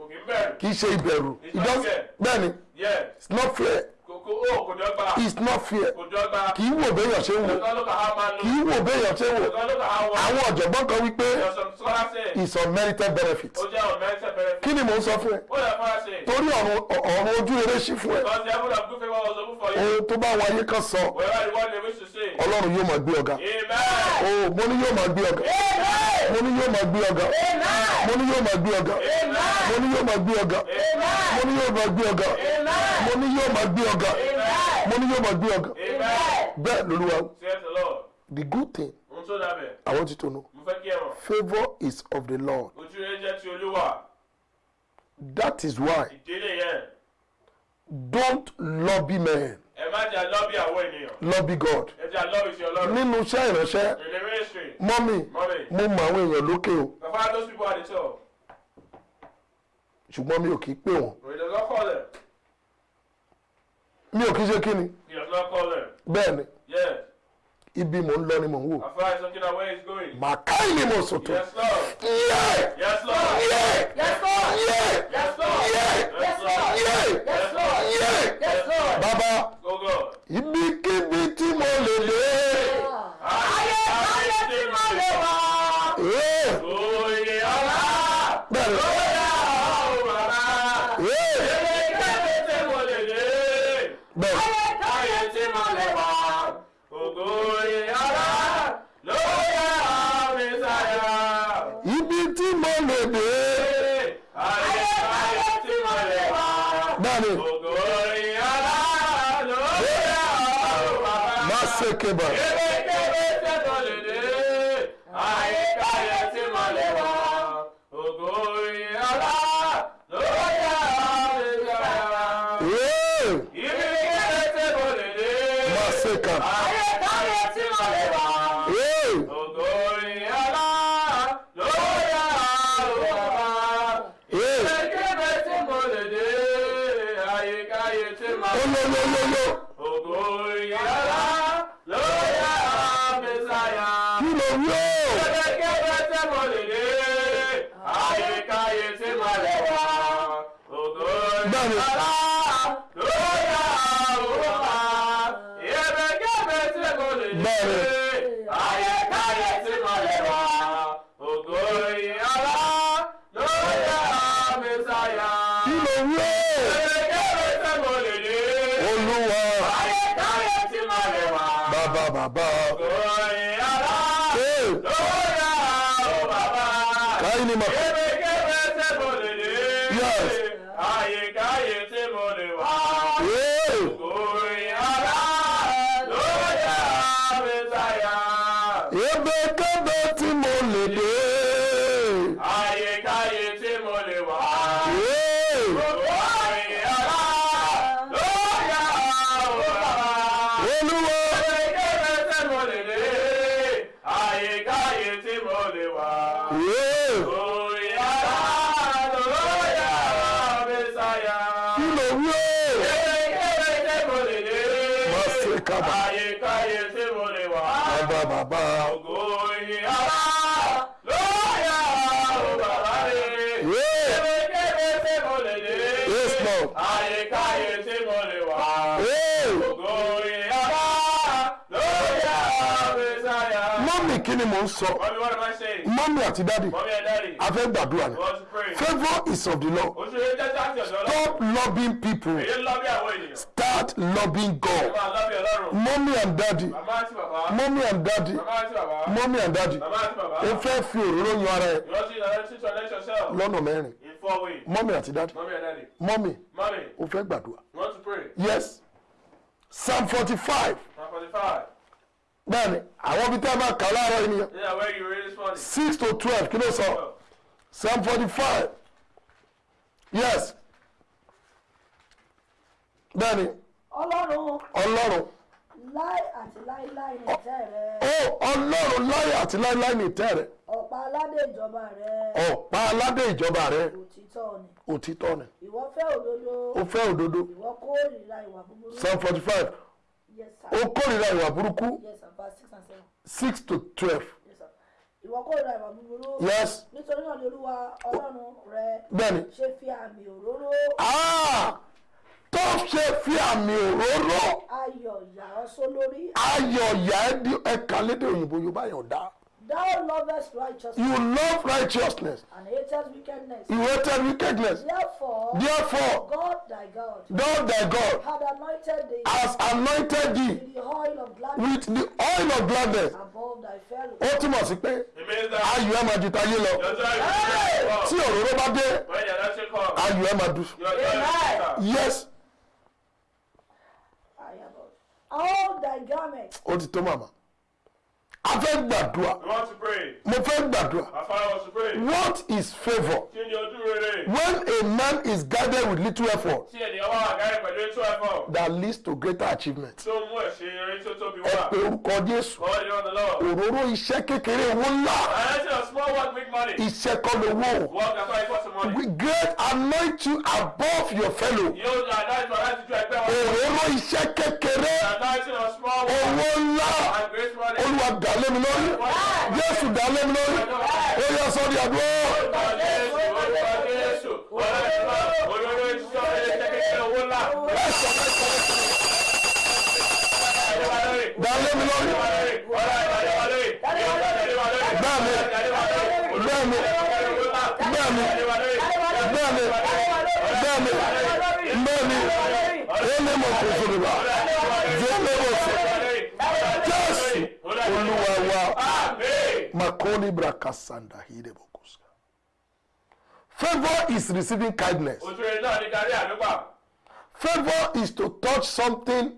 Kì í ṣe ìbẹ̀rù. He does bẹ́ẹ̀ni Yes. it's not fear Dọ́gba. it's not dọ́gba. kì í wò béèyàn ṣe wò. Kì í wò béèyàn ṣe wò. Àwọn ọ̀jọ̀gbọ́n kan wípé it's unmerited benefit. Kí ni mò ń sọ fún ẹ? Torí ọ̀run ojú rere ṣí fún ẹ. Ohun tó bá wáyé kan sọ ọlọ́run yóò máa gbé ọ̀gá. Amen. o mo ní yóò máa gbé ọ̀gá. Mo ní yóò máa gbé ọ̀gá. Mo ní yóò máa gbé ọ̀gá. Mo ní yóò máa gbé ọ̀gá. Mo ní yóò máa gbé ọ̀gá. Mo ní yóò máa gbé ọ̀gá mo ní yóò máa gbé ọ̀gá Amen. bẹ́ẹ̀ lolúwa the Lord. the good thing. I want you to know favour is of the Lord that is why don't lobby men Ẹ má jà lọ́bì àwọn ènìyàn. lobby God Ẹ jà lọ́bì sí Ọlọ́run. nínú iṣẹ́ ìránṣẹ́ In the ministry. mọ́mì Mommy. mo mọ àwọn èèyàn lókè o Bàbá those people at the top. ṣùgbọ́n mi ò kì í pè wọ́n But he does not call them. Mi ò kì í ṣe kí ni He does not call them. bẹ́ẹ̀ ni Yes. ibi mò ń lọ ni mò ń wò Afar is looking at where he's going. màkàí ni mo sòtò Yes, Lord. yẹ Yes, Lord. yẹ Yes, Lord. yẹ Yes, Lord. yẹ Yes, Lord. yẹ Yes, Lord. yẹ Yes, Lord. bàbá Go, go. ibikíbi tí mo lè dé Ayé ayé tí mo lè wá. ee Oyè ọlá. bẹ́ẹ̀ ni Oyè àwọn bàbá. ee Ayé tí mo lè dé. Bẹ́ẹ̀ ni Ayé tí mo lè wá. Ògo oyè ọlá. Lóyè àmì sáyà. ibi tí mo lè dé Ayé ayé tí mo lè wá. bẹ́ẹ̀ ni Ògo oyè ọlá. Lóyè àwọn bàbá. má ṣe kébà Kébékébé kí ni mò ń sọ? Mọ́mí àti dáàdì a gbàdúrà ni. Favour is of the law stop loving people. Start loving God. Mọ́mí and dáàdì mọ́mí and dáàdì mọ́mí and dáàdì o fẹ́ fi òróró yan ara ẹ. Lọ́nà mẹ́rin. Mọ́mí àti dáàdì mọ́mí o fẹ́ gbàdúrà. Yes. Psalm forty five bẹ́ẹ̀ni àwọn ibi tí a máa kà láàárọ̀ ènìyàn Yeah, where you read this morning. six to twelve kí ló sọ? Psalm forty five yes. Bẹ́ẹ̀ni. Ọlọ́run. Ọlọ́run. Láì àti láíláì ní ìtẹ́ rẹ. Ó ọlọ́run láyé àti láíláí ní ìtẹ́ rẹ̀. Ọ̀pá aládé ìjọba rẹ. Ọ̀pá aládé ìjọba rẹ̀. Òtítọ́ ni. Òtítọ́ ni. Ìwọ fẹ́ òdodo. Ó fẹ́ òdodo. Ìwọ kórìíra ìwà búburú. Psalm forty five ó kórìíra ìwà burúkú? Six to twelve. Ìwọ kórìíra ìwà búburú yes. Nítorí náà ni olúwa ọlọ́run rẹ bẹ́ẹ̀ni. ṣe fi àmì òróró. Ah! Tó ṣe fi àmì òróró. Ayọ̀ yà ọ́ sólórí. Ayọ̀ yà ẹ́ di ẹ̀ka lédè òyìnbó yorùbá yàn dá thou lovest righteousness you love righteousness. and hatest wickedness. You hated wickedness. Therefore therefore God thy God God thy God had anointed thee has anointed thee with the oil of gladness with the oil of gladness. above thy fellow. Ó túmọ̀ sí pé ayọ̀ ẹ̀ máa ju tayé lọ. Tí òróró bá dé ayọ̀ ẹ̀ máa dù yes. All thy garments. Ó ti tó màmá a fẹ́ gbàdúrà. Mo fẹ́ gbàdúrà. What is favour when a man is guided with little effort that leads to greater achievement. ẹ pé orúkọ Jésù. Òróró iṣẹ́ kékeré owó ńlá. Iṣẹ́ kọ́ We great anoint you above your fellow. Òróró iṣẹ́ kékeré. Owó ńlá dà lémi lórí jésù dà lémi lórí ó yẹ sọ di àdúrà. dà lémi lórí bẹ́ẹ̀ni bẹ́ẹ̀ni bẹ́ẹ̀ni bẹ́ẹ̀ni bẹ́ẹ̀ni bẹ́ẹ̀ni ele mo kò fún mi bá jẹ́ ele mo fún mi olúwa wa. Makoni brakasanda hide bokuska favour is receiving kindness. Náà ní àdúgbà. favour is to touch something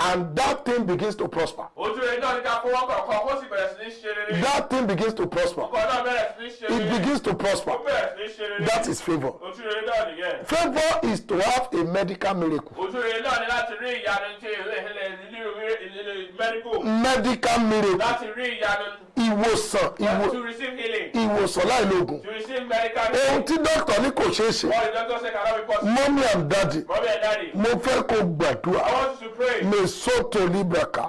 and that thing begins to prosper Òtúrẹ́ náà ní ká fọwọ́ kọ̀ọ̀kan kó sì bẹ̀rẹ̀ sí ní ṣe rere. that thing begins to prosper Ọkọ̀ náà bẹ̀rẹ̀ sí ní ṣe it rere. begins to Ó prosper bẹ̀rẹ̀ sí ní ṣe rere. that is favour Òtúrẹ́ náà nìyẹn. favour is to have a medical miracle Òtúrẹ́ náà ní láti rí ìyanu tí ìlú medical. medical miracle Láti rí ìyanu ìwòsàn ìwòsàn láìlógún ohun tí dókítà ní kò ṣeé ṣe. Mọ́mí and dádì mo fẹ́ kó gbàdúrà. Mesoto libraka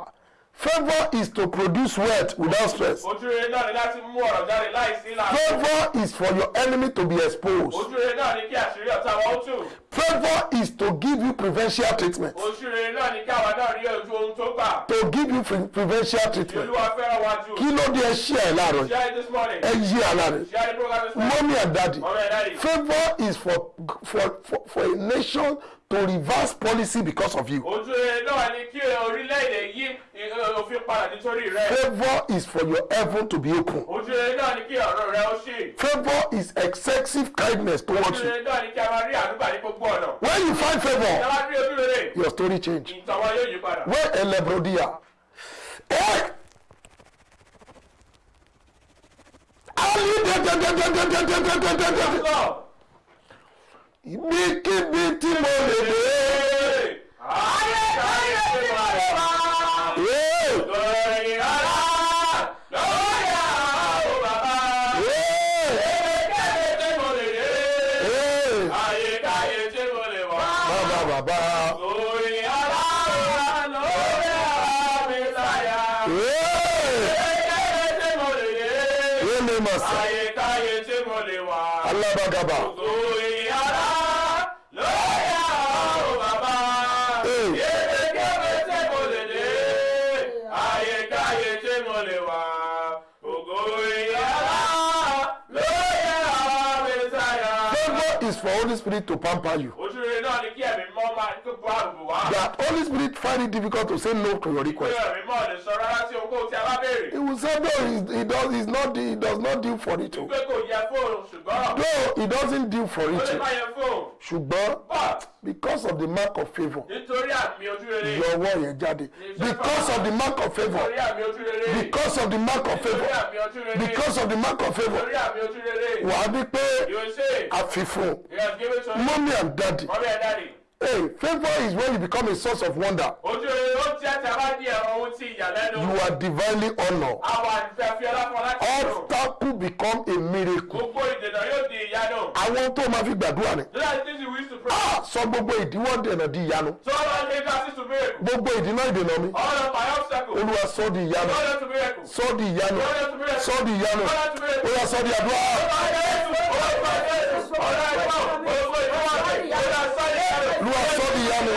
favour is to produce wealth without stress Òtúrẹ́ náà ní láti mú ọ̀rọ̀ jáde láìsí ìlànà. favour is for your enemy to be exposed Òtúrẹ́ náà ní kí àṣírí ọ̀tá wọn ó tù. favour is to give you preferential treatment Òtúrẹ́ náà ní kí àwa náà rí ojú ohun tó gbà. to give you pre preferential treatment Olúwa fẹ́ràn wa jù. kí ló dé ẹ ṣí ẹ láàárọ̀ yìí it this morning. ẹ yí àlá rẹ Share the program this morning. mọ́mí and dádì Mommy and daddy. favour is for for for for a nation to reverse policy because of you Òtúrẹ́ náà ní kí orílẹ̀-èdè yí òfin padà nítorí rẹ̀. favour is for your heaven to be open Òtúrẹ́ náà ní kí ọ̀rọ̀ rẹ̀ ó ṣì. favour is excessive kindness towards you Òtúrẹ́ náà ní kí a máa rí àdúgbà ní gbogbo ọ̀nà. when you find favour bá rí ojú rere, your story change ìtàn wa yóò yí padà. when elebrodia eh ali tẹtẹtẹtẹtẹtẹtẹtẹtẹ Lọ. Ibikíbi tí mo lè dé Ayé káyé tí mo lè wá. Lórí ara, lórí àwọn bàbá. Kéde tí mo lè dé. Ayé káyé tí mo lè wá. bàbá bàbá Lórí ara, lórí àwọn mi sáyà. Kéde tí mo lè dé. èmi mà sá Ayé káyé tí mo lè wá. alábàgàbà Spirit to pamper you. ojú rere náà ni kí ẹ̀mí mọ́ máa kó bá àbùbù wá. That Holy Spirit find it difficult to say no to your request. ẹ̀mí mọ́ lè sọ rárá sí ohunkóhun tí a bá béèrè. He will say no, he, he does he's not he does not deal for it. o. pé kò yẹ fóònù ṣùgbọ́n No, he doesn't deal for ó it. lè o. má yẹ fóònù. Ṣùgbọ́n but because of the mark of favour nítorí your word yẹn jáde. Because of the mark of favour because of the mark of favour because of the mark of favour wàá di pé àfihàn mommy and daddy hey favour is when you become a source of wonder. Ojú rere ó jẹ́ tí a bá di ẹ̀rọ ohun tí ìyàlẹ́nu. you are divinely honoured àwọn àfẹ́ fi ọlá fún obstacle become a miracle. Gbogbo ìdènà yóò di ìyanu. àwọn tó máa fi gbàdúrà ni. To ah sọ gbogbo ìdíwọ́ dènà di ìyanu. All our leaders is to miracle. gbogbo ìdínà ìdènà mi. All of my obstacles. olúwa sọ di ìyanu. All of to miracle. sọ di ìyanu. All to sọ di ìyanu. All of to miracle. olúwa sọ di àdúrà olúwa sọ di mi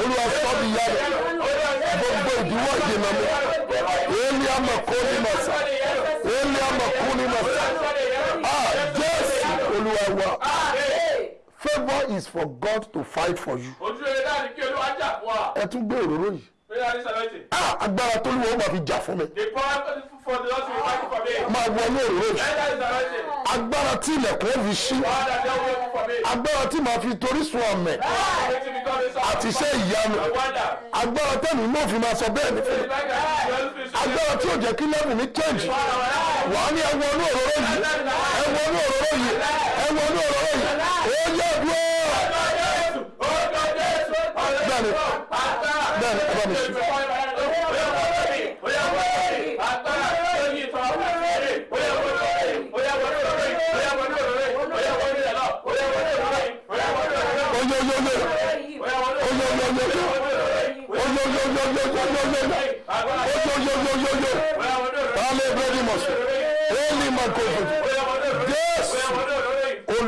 olúwa sọ di mi gbogbo ìdíwọ́ ìdènà mi èmi àmọ̀kó ni mà sá èmi àmọ̀kó ni mà sá ah jésù olúwa wa favour is for God to fight for you. ojú rere náà kí olúwa jà fún wa. ẹ tún gbé òróró yìí agbára tó lùwọ́ máa fi jà fún mi. Máa wọnú òróró. Yìí agbára tí ilẹ̀kùn ó fi ṣí. Agbára tí màá fi torí sun ọ̀mẹ̀. Àti iṣẹ́ ìyanu. Agbára tẹ̀mí náà fi máa sọ bẹ́ẹ̀ ní fún mi. Agbára tí ò jẹ́ kí lẹ́bùn mi change. Wà á ní ẹ wọnú òróró yìí. Ẹ wọnú òróró yìí. Ẹ wọnú òróró yìí. Ó yẹ dúró γιο γιο γιο Όλοι μακόβουν Δες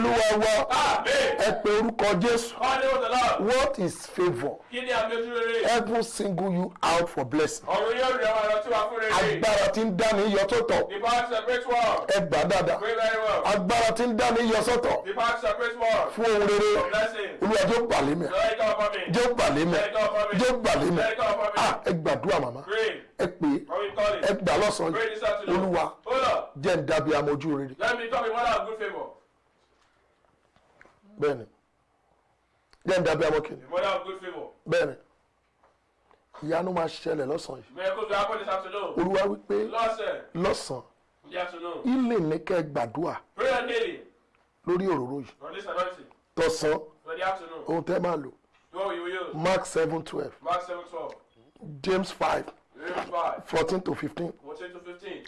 olúwa wa ẹ pé orúkọ jésù. What is favour Every single you out for blessing. Agbára tí ń dá mi yọ sọ́tọ̀. Ẹ gbà dáadáa. Agbára tí ń dá mi yọ sọ́tọ̀. Fún ohun rere. Olúwa jọ̀ọ́ gbà lé mi jọ̀ọ́ gbà lé mi jọ̀ọ́ ẹ gbàdúrà màmá. Ẹ pé ẹ gbà lọ́sàn-án olúwa jẹ́ ń dábìá mojú rere. let me talk in one of good favour bẹ́ẹ̀ni. Jẹ́ ń dàbí amọ́kìnrin. ìmọ̀lá of good favour. bẹ́ẹ̀ni. Ìyanu máa ṣẹlẹ̀ lọ́sàn-án yìí. mẹ́kò tó akọ́ni sàtúnú. olúwa wípé lọ́sàn-án ilé ní kẹ́ gbàdúrà lórí òróró yìí. Tọ̀sán. Ohun tẹ́ máa lò. Mark seven twelve. James five. Fourteen to fifteen.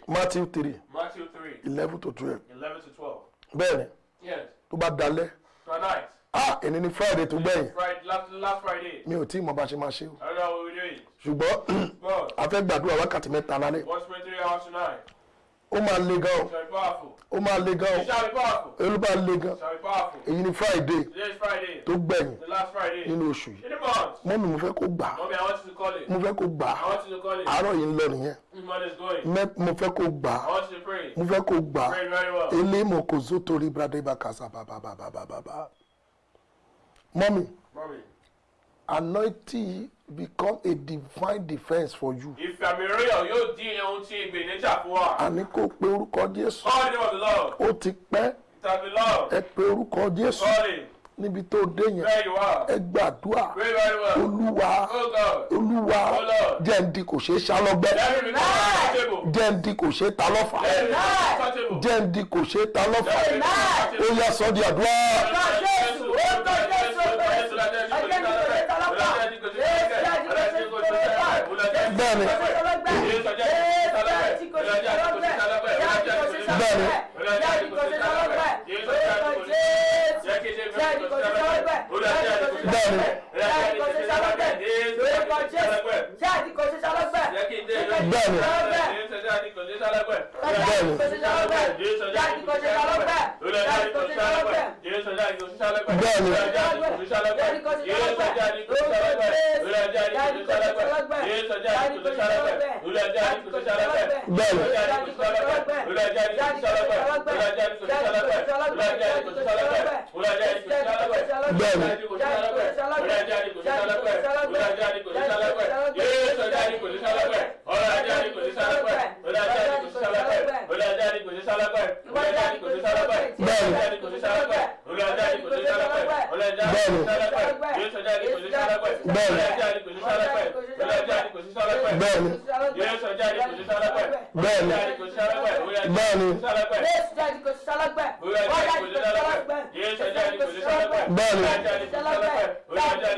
matthew three. Eleven to twelve. bẹ́ẹ̀ni. Tó bá dalẹ̀ Tonight. ah èni ni friday tó gbẹ̀yìn last, Friday. mi ò tí ì mọ bá ṣe máa ṣe o what we're doing. ṣùgbọ́n a fẹ́ gbàdúrà wákàtí mẹ́ta lálẹ́ Once pray three hours tonight ó máa le gan ó máa le gan olú máa le gan. Èyí ni friday tó gbẹ̀yìn nínú oṣù yìí. Mọ́mí mo fẹ́ kó gbà mo fẹ́ kó gbà àárọ̀ yìí ń lọ nìyẹn. Mo fẹ́ kó gbà mo fẹ́ kó gbà ilé mo kò zó torí brade bakasa bàbàbàbàbà mọ́mí anointing become a divine defence for you. Ìfàmì royal yóò di ohun tí ìgbè níjà fún wa. àní kó pe orúkọ jésù. Call the name of the Lord. ó ti pẹ́. Been long. ẹ pe orúkọ jésù. Call it. níbi tó dé yẹn. Ẹ gbàdúrà. Olúwa. Oh olúwa. Oh jẹ́ǹdì kò ṣeé ṣá lọ́gbẹ́ Let me become untouchable. jẹ́ǹdì kò ṣeé ta lọ́fà Let bẹ́ẹ̀ni bẹ́ẹ̀ni bẹ́ẹ̀ni ṣáàtì kò ṣe ṣalọ́gbẹ̀ lórí kan jésù ṣáàtì kò ṣe ṣalọ́gbẹ̀ bẹ́ẹ̀ni ṣáàtì kò ṣe ṣalọ́gbẹ̀ ṣáàtì kò ṣe ṣalọ́gbẹ̀ ṣáàtì kò ṣe ṣalọ́gbẹ̀ bẹ́ẹ̀ni ṣáàtì kò ṣe ṣalọ́gbẹ̀ bẹ́ẹ̀ni ajá ni kò ní sálápẹ̀ ọ̀rọ̀ ajá ni kò ní sálápẹ̀ yéésù ajá ni kò ní sálápẹ̀ ọ̀rọ̀ ajá ni kò ní sálápẹ̀ ọ̀rọ̀ ajá ni kò ní sálápẹ̀ ọ̀rọ̀ ajá ni kò ní sálápẹ̀ ọ̀rọ̀ ajá ni kò ní sálápẹ̀ ọ̀rọ̀ ajá ni kò ní sálápẹ̀ ọ̀rọ̀ ajá ni kò ní sálápẹ̀ ọ̀rọ̀ ajá ni kò ní sálápẹ̀ yéésù ajá ni kò ní sálápẹ̀ ọ̀rọ̀ ajá ni kò ní sálápẹ̀ ọ̀rọ̀ ajá ni kò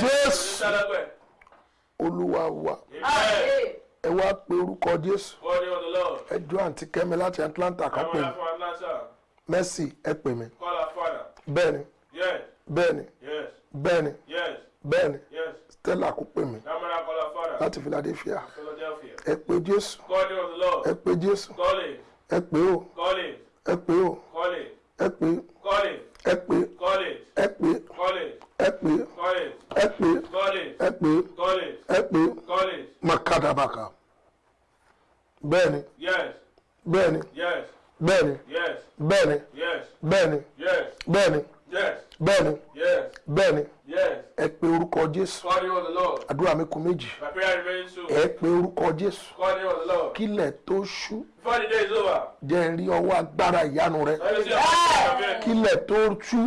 Jésù. olúwa wa ẹ wá pe orúkọ jésù. Ẹ jọ àǹtí kẹ́mi láti atlanta kan pè mí. Mercy ẹ pè mí. Bẹ́ẹ̀ni. Yes, bẹ́ẹ̀ni. Yes, bẹ́ẹ̀ni. Yes, bẹ́ẹ̀ni. Yes. stella kò pè mí. Láti philadelphia. Philadelphia. ẹ pe jésù. Call the name of the Lord. ẹ pe ẹ pé ẹ pé ẹ pé ẹ pé ẹ pé ẹ pé makadabaka bẹ́ẹ̀ni. Bẹ́ẹ̀ni. Bẹ́ẹ̀ni. Bẹ́ẹ̀ni. Bẹ́ẹ̀ni. Bẹ́ẹ̀ni bẹ́ẹ̀ni. Bẹ́ẹ̀ni. Ẹ pe orúkọ jésù. Àdúrà mi kù méjì. Ẹ pe orúkọ jésù. Kílẹ̀ tó ṣú. Jẹ́ n rí ọwọ́ agbára ìyanu rẹ. Kílẹ̀ tó ṣú.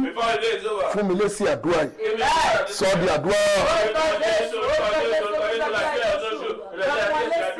Fún mi lé sí àdúrà yìí. Sọ di àdúrà.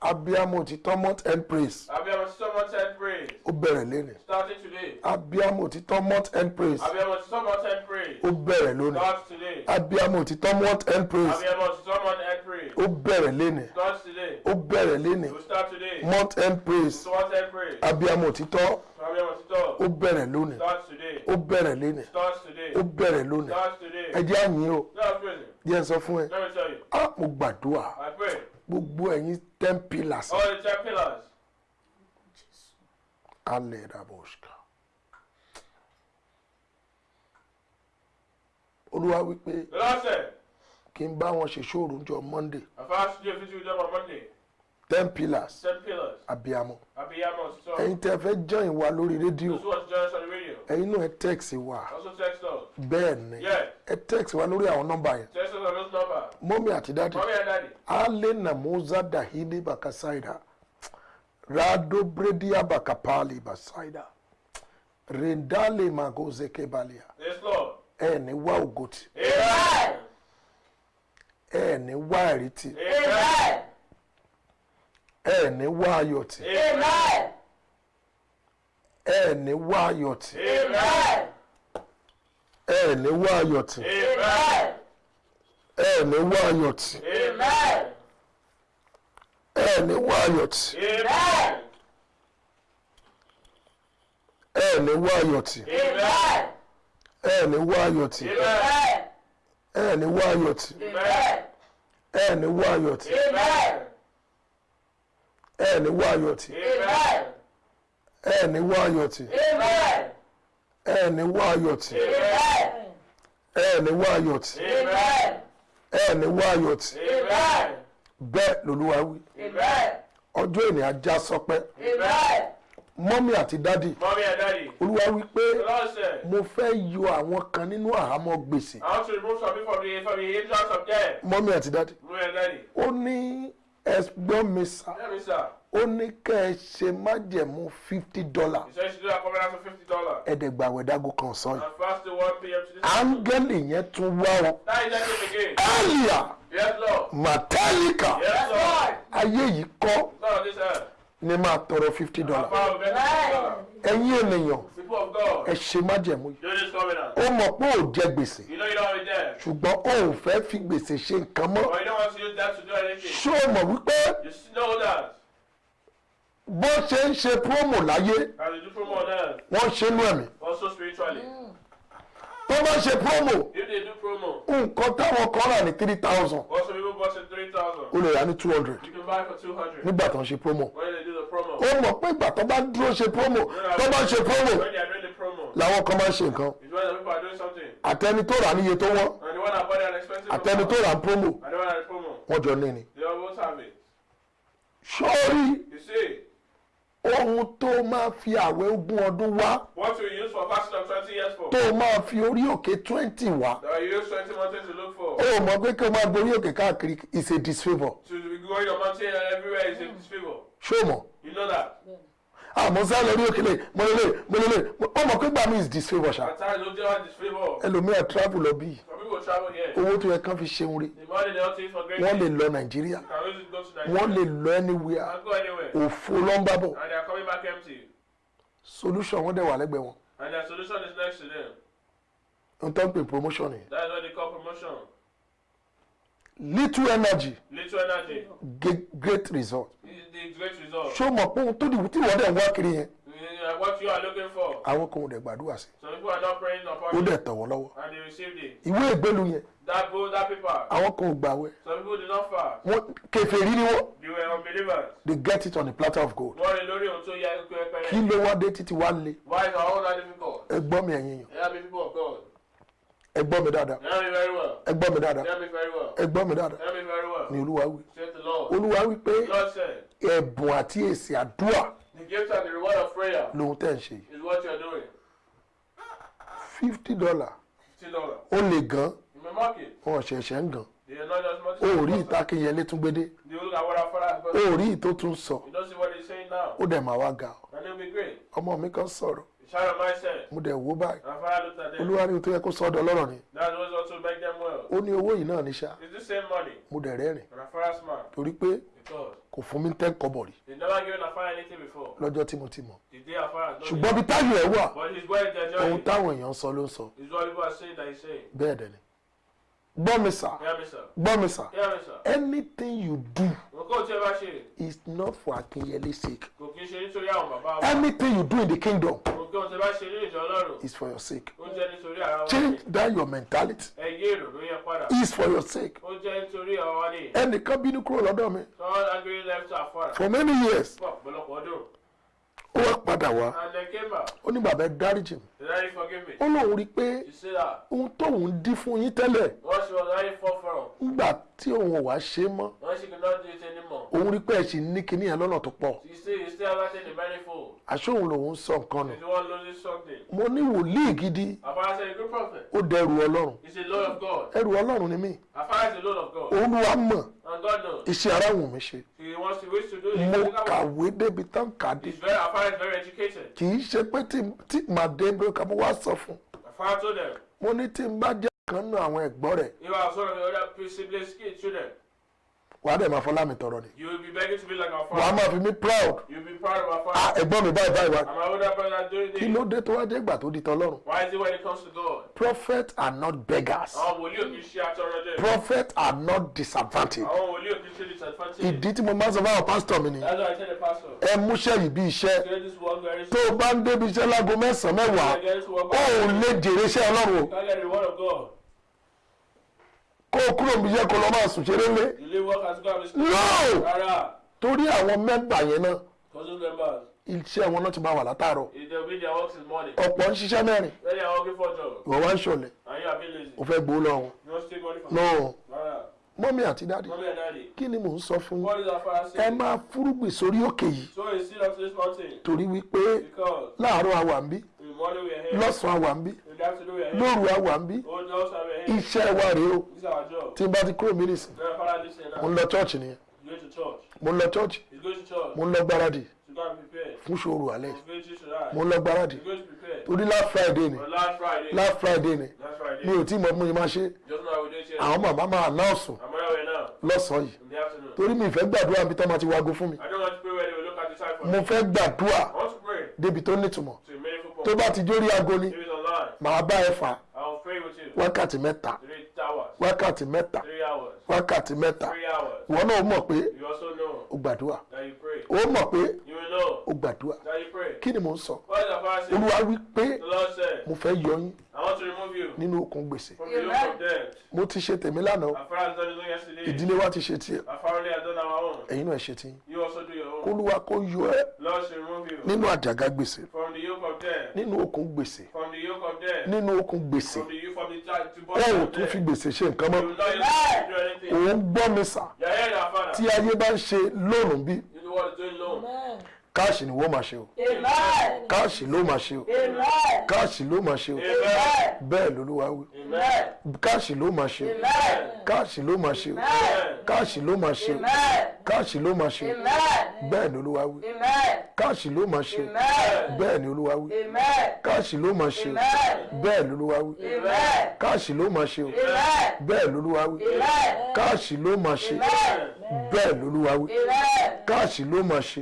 abiyamọ òtítọ́ mount end praise Abiyamọ someone said praise. ó bẹ̀rẹ̀ lónìí Starting today. abiyamọ òtítọ́ mount end praise Abiyamọ someone said praise. ó bẹ̀rẹ̀ lónìí Starts today. abiyamọ òtítọ́ mount end praise Abiyamọ someone said praise. ó bẹ̀rẹ̀ lónìí Starts today. ó bẹ̀rẹ̀ lónìí We start today. mount end praise Someone said praise. abiyamọ òtítọ́ Abiyamọ títọ́. ó bẹ̀rẹ̀ lónìí Starts today. ó bẹ̀rẹ̀ lónìí Starts today. ó bẹ̀rẹ̀ lónìí Starts today. ẹ jẹ́ àyìn o díẹ̀ sọ fún ẹ Let me tell you. ah mo gbàdúrà I pray. Gbogbo ẹ̀yin ten pillars All the ten pillars. alẹ́ raboska olúwa wípé said, kí n bá wọn ṣe ṣòro jọ monday a visit with them on Monday. Ten pillars. Abiyamọ. Ẹ̀yin tẹ́ fẹ́ join wa lórí rédíò. Ẹ̀yin náà ẹ text wa. Bẹ́ẹ̀ ni. Ẹ text wa lórí àwọn nọ́mbà yẹn. Mọ́mí àti dáàdì. Mommy and daddy. ale namuza dahili bakasaida. Rado bredia bakapali basaida. Rendale magozeke balia Yes, Lord. ẹ ní wá ògòtì Amen. ẹ ní wá ẹ̀rìtì Amen. Ẹ ní wá ayọ̀tì Amen. ẹ ní wá ayọ̀tì Amen. ẹ ní wá ayọ̀tì Amen. ẹ ní wá ayọ̀tì Amen. ẹ ní wá ayọ̀tì Amen. ẹ ní wá ayọ̀tì Amen. ẹ ní wá ayọ̀tì Amen. ẹ ní wá ayọ̀tì Amen. ẹ ní wá ayọ̀tì Amen ẹ ní wá ayọ̀ tì ẹ ní wá ayọ̀ tì ẹ ní wá ayọ̀ tì ẹ ní wá ayọ̀ tì ẹ ní wá ayọ̀ tì bẹ́ẹ̀ lolúwa wí. Ọjọ́ ènì ajá sọpẹ́. Mọ́mí àti dádì. Olúwa wí pé mo fẹ́ yọ àwọn kan nínú àhámọ́ gbèsè. Mọ́mí àti dádì. Ó ní mi sá Hear me, sir. ó ní kẹ́ ẹ ṣe májẹ̀mú fifty dollar. He said you should do a covenant for fifty dollars. ẹ̀ẹ́dẹ̀gbàwẹ̀ dágò kan sọ yìí. Áńgẹ́lì yẹn tún wá ọ That is that again. ẹ̀ẹ́lìà Yes, Lord. màtẹ́líkà Yes, Lord. ayé yìí kọ́ ni máa tọrọ fifty dollar. Ẹ̀yin ènìyàn People of God, ẹ ṣe májẹ̀mú yìí. Ó mọ̀ pé ò jẹ gbèsè. Ṣùgbọ́n ó ò fẹ́ fi gbèsè ṣe nǹkan mọ́ ṣó o mọ̀ wípé You still know that. bó ṣe ń ṣe promo láyé wọ́n ṣe nú ẹ̀mí also spiritually. Tó bá ṣe promo. Nǹkan táwọn kan rà ní three thousand. Ó lè rà ní two hundred. You can buy for two hundred. nígbà tó ń ṣe promo. When they do the promo, ó mọ̀ pé ìgbà tó bá dúró ṣe promo tó bá ṣe promo làwọn kan máa ń ṣe nǹkan. Àtẹni tó rà níye tó wọ́n àtẹni tó rà ní promo wọ́n jọ ní ni. sọ́ọ́rí. You see, ohun tó máa fi àwẹ̀ ogún ọdún wá. What you use for fasting of twenty years for, tó máa fi orí òkè twenty wá. That you use twenty mountains to look for, ó mọ̀ pé kí o máa gorí òkè káàkiri is a disfavour to be going your mountain everywhere is in disfavor. ṣó mọ̀? You know that. Àmọ́ sá lórí òkè lè mọ́lẹ́lẹ́ mọ́lẹ́lẹ́ ó mọ̀ pé gbà mí is disfavour ṣá. At times, don't have disfavor. ẹlòmíà travel lọ bí. Owó tó yẹ kán fi ṣeun rí great wọ́n lè lọ nàìjíríà. Wọ́n lè lọ anywhere. Can't go anywhere. òfo ló ń bá bọ̀. And they are coming back empty. solution wọ́n dẹ̀ wà lẹ́gbẹ̀ẹ́ wọn. And their solution is next to them. n tó ń pè promotion yẹn That's what they call promotion. Little energy Little energy ge- great result the great result. ṣó mọ̀ pé ohun tó dìbò tí wọ́n dẹ̀ ń wá kiri yẹn What you are looking for. àwọn kan ò dẹ̀ gbàdúrà sí Some people are not praying ó upon dẹ̀ it. tọ̀ wọ́n lọ́wọ́ And they received it. ìwé ìgbélu yẹn That book, that paper. àwọn kan ò gbàwẹ̀ Some people did not fast. wọ́n kèfèrí ni wọ́n They were unbelievers. they get it on a platter of gold Wọ́n rí lórí ohun tó yẹ ẹ kí pẹ́rẹ́. ló wá dé títí wá le Why is all that difficult? ẹ gbọ́ mi ẹ̀yin yàn Hear me, people of God. Ẹ gbọ́ mi dáadáa. Ẹ gbọ́ mi dáadáa. Ẹ gbọ́ mi dáadáa. Ni olúwa wí. Say the Lord. olúwa wí pé ẹ̀bùn àti èsì àdúrà the gift and the reward of prayer lòun tẹ̀ ń ṣe yìí. is what you're doing. fifty dollar. Ó lè gan. Wọn ṣẹ̀ṣẹ̀ ń gan. Ó rí ìtakìyẹlé tún gbédé ó rí ìtó tún sọ. You don't see what he's saying now. ó dẹ̀ máa wá ga. Ọmọ mi kan sọ̀rọ̀ Mo dẹ̀ wò báyìí. Olúwa ní ohun tó yẹ kó sọ́dọ̀ lọ́rọ̀ ni. That was also make them well. ó ní owó yìí náà ní money. mo dẹ̀ rẹ́rìn torí pé kò fún mi ten kọ́bọ̀ rí. They never given our father anything before. lọ́jọ́ tí mo ti mọ̀. Ṣùgbọ́n bí táyọ̀ ẹ̀ wà ohun táwọn èèyàn sọ ló ń sọ. Bẹ́ẹ̀ dẹ̀ ni gbọ́ mi sà Hear me, sir. gbọ́ mi sà Hear me, sir. anything you do is not for Akinyele's sake. Anything you do in the kingdom is for your sake. Change that your mentality is for your sake. Ẹnìkan bínú kúrò lọ́dọ̀ mi. For many years. Ó wá padà wá. Ó ní bàbá ẹ dáríjì mi ó lóun rí i pé ohun tóun dín fún yín tẹ́lẹ̀ nígbà tí òun ò wá ṣe mọ́ òun rí i pé ẹ sì ní kinní yẹn lọ́nà tó pọ̀. Òun lòun sọ nǹkan nù? Mo ní wòlíì gidi. Ó dẹrù ọlọ́run. Ẹrù ọlọ́run ni mí. Olúwa mọ̀ iṣẹ́ ara wù mí ṣe mo kàwé débi tán kà kì í ṣe pé tí màá dé bí ká mo wá sọ fún mo ní tí n bá jẹ́ kan nù àwọn ẹ̀gbọ́n rẹ̀. I was one of the other siblings, kids, children, wàá dẹ̀ máa fọlá mi tọrọ ni you will be begging to be like our father. máa fi mí proud You'll be proud of our ah father. ẹ̀gbọ́n mi báyìí báyìí And my older brother doing kí ló dé tó wá dé ìgbà tó di tọlọ́run Why is it when it comes to God? prophets are not beggars Àwọn wòlíì ò kì í ṣe atọrọ jẹ. prophets are not disadvantaged Àwọn wòlíì ò kì í ṣe disadvantage. ìdí tí mo máa ń sọ fáwọn pásítọ̀ mi ni That's why I tell the pastor. ẹ múṣẹ́ yìí bí iṣẹ́ tó o bá ń débi iṣẹ́ láago mẹ́sàn-án mẹ́wàá ó lè jèrè iṣẹ́ ọlọ́run o Can't get the word of God. Kó o kúrò níbi iṣẹ́ kó lọ máa sùn ṣeré lé. Work and be No! Torí àwọn mẹ́mbà yẹn náà members. iṣẹ́ wọn náà ti máa wà látàárọ̀. Works in morning. ọ̀pọ̀ ń ṣiṣẹ́ mẹ́rin. For job. ìwọ wá ń ṣọ̀lẹ̀. You o fẹ́ gbowó lọ́wọ́. No. mọ́mí àti dáàdì kí ni mò ń sọ fún ẹ máa fúrúgbìn sórí òkè yìí. Torí wípé láàárọ̀ àwà ń bí. lọ́sàn-án àwà ń bí. Lóru àwà ń bí. Iṣẹ́ wa rèé o Tí n bá ti kúrò mí nìsín mo ń lọ chọ́ọ̀chì nìyẹn. Mo ń lọ chọ́ọ̀chì mo ń lọ gbáradì fún ṣòro alẹ́. Mo ń lọ gbáradì torí last friday ni. Last Friday. ni. Mi ò tí mọ bí mo máa ṣe. Àwọn màmá máa way now. lọ́sàn-án yìí. Torí mi ìfẹ́ gbàdúrà bí tọ́ máa ti wago fún mi. Mo fẹ́ gbàdúrà débi tó nítumọ̀. Tó bá ti jórí aago ni màá bá ẹ fà wákàtí mẹ́ta. Wákàtí mẹ́ta. Wákàtí mẹ́ta. Ìwọ náà mọ̀ pé o gbàdúrà. o mọ̀ pé O gbàdúrà. That you pray. kí ni mò ń sọ? Olúwa wí pé The Lord said, mo fẹ́ yọ yín I want to remove you nínú okùn gbèsè. from the yoke of death. mo ti ṣe tèmi lánàá. Ìdílé wa ti ṣe tiẹ̀. Ẹ̀yin náà ṣe tiyín You also do your own. kólúwa kó yọ ẹ́ nínú àjàgà gbèsè. from the yoke of death. nínú okùn gbèsè. From the yoke of death. nínú okùn gbèsè. From the yoke from the child to ẹ body ò tún fi gbèsè ṣe nǹkan mọ́. Òun gbọ́ mi sà. Tí ayé bá ń ṣe lóòrùn bí káàṣì ni wọ́n máa ṣe o káàṣì ló máa ṣe o káàṣì ló máa ṣe o bẹ́ẹ̀ lolúwa wí káàṣì ló máa ṣe o káàṣì ló máa ṣe o káàṣì ló máa ṣe o káàṣì ló máa ṣe o bẹ́ẹ̀ ni olúwa wí káàṣì ló máa ṣe o bẹ́ẹ̀ ni olúwa wí káàṣì ló máa ṣe o bẹ́ẹ̀ ni olúwa wí káàṣì ló máa ṣe o bẹ́ẹ̀ ni olúwa wí káàṣì ló máa ṣe bẹ́ẹ̀ ni olúwa wí káàṣì ló máa ṣe.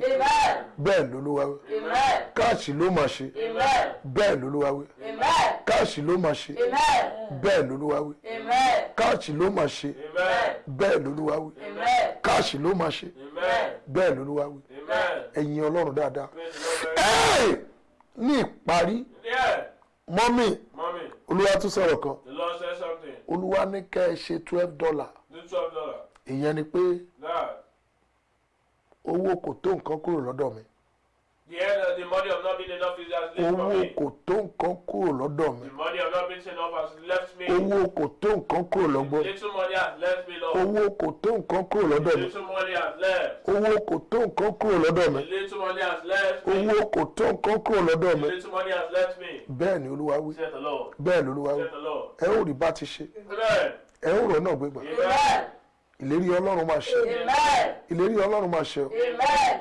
Bẹ́ẹ̀ ni olúwa wí Amen. káàṣì ló máa ṣe Amen. bẹ́ẹ̀ ni olúwa wí Amen. káàṣì ló máa ṣe Amen. bẹ́ẹ̀ ni olúwa wí Amen. káàṣì ló máa ṣe Amen. bẹ́ẹ̀ ni olúwa wí Amen. káàṣì ló máa ṣe Amen. bẹ́ẹ̀ ni olúwa wí Amen. ẹ̀yin ọlọ́run dáadáa. Ní ìparí mọ́mì olúwa tún sọ̀rọ̀ kan olúwa ní kẹ́ ẹ ṣe twelve dollar ìyẹn ni pé owó kò tó nǹkan kúrò lọ́dọ̀ mi owó kò tó nǹkan kúrò lọ́dọ̀ mi. Owó kò tó nǹkan kúrò lọ́gbọ́ Little money has left me, Lord. owó kò tó nǹkan kúrò lọ́dọ̀ mi. Owó kò tó nǹkan kúrò lọ́dọ̀ mi. Owó kò tó nǹkan kúrò lọ́dọ̀ mi. Bẹ́ẹ̀ ni olúwa wí. Bẹ́ẹ̀ ni olúwa wí. Ẹ ó rí bá ti ṣe. Ẹ ó rọ̀ náà gbégbà. Amen. Ìlérí ọlọ́run máa ṣe. Amen. ìlérí ọlọ́run máa ṣe.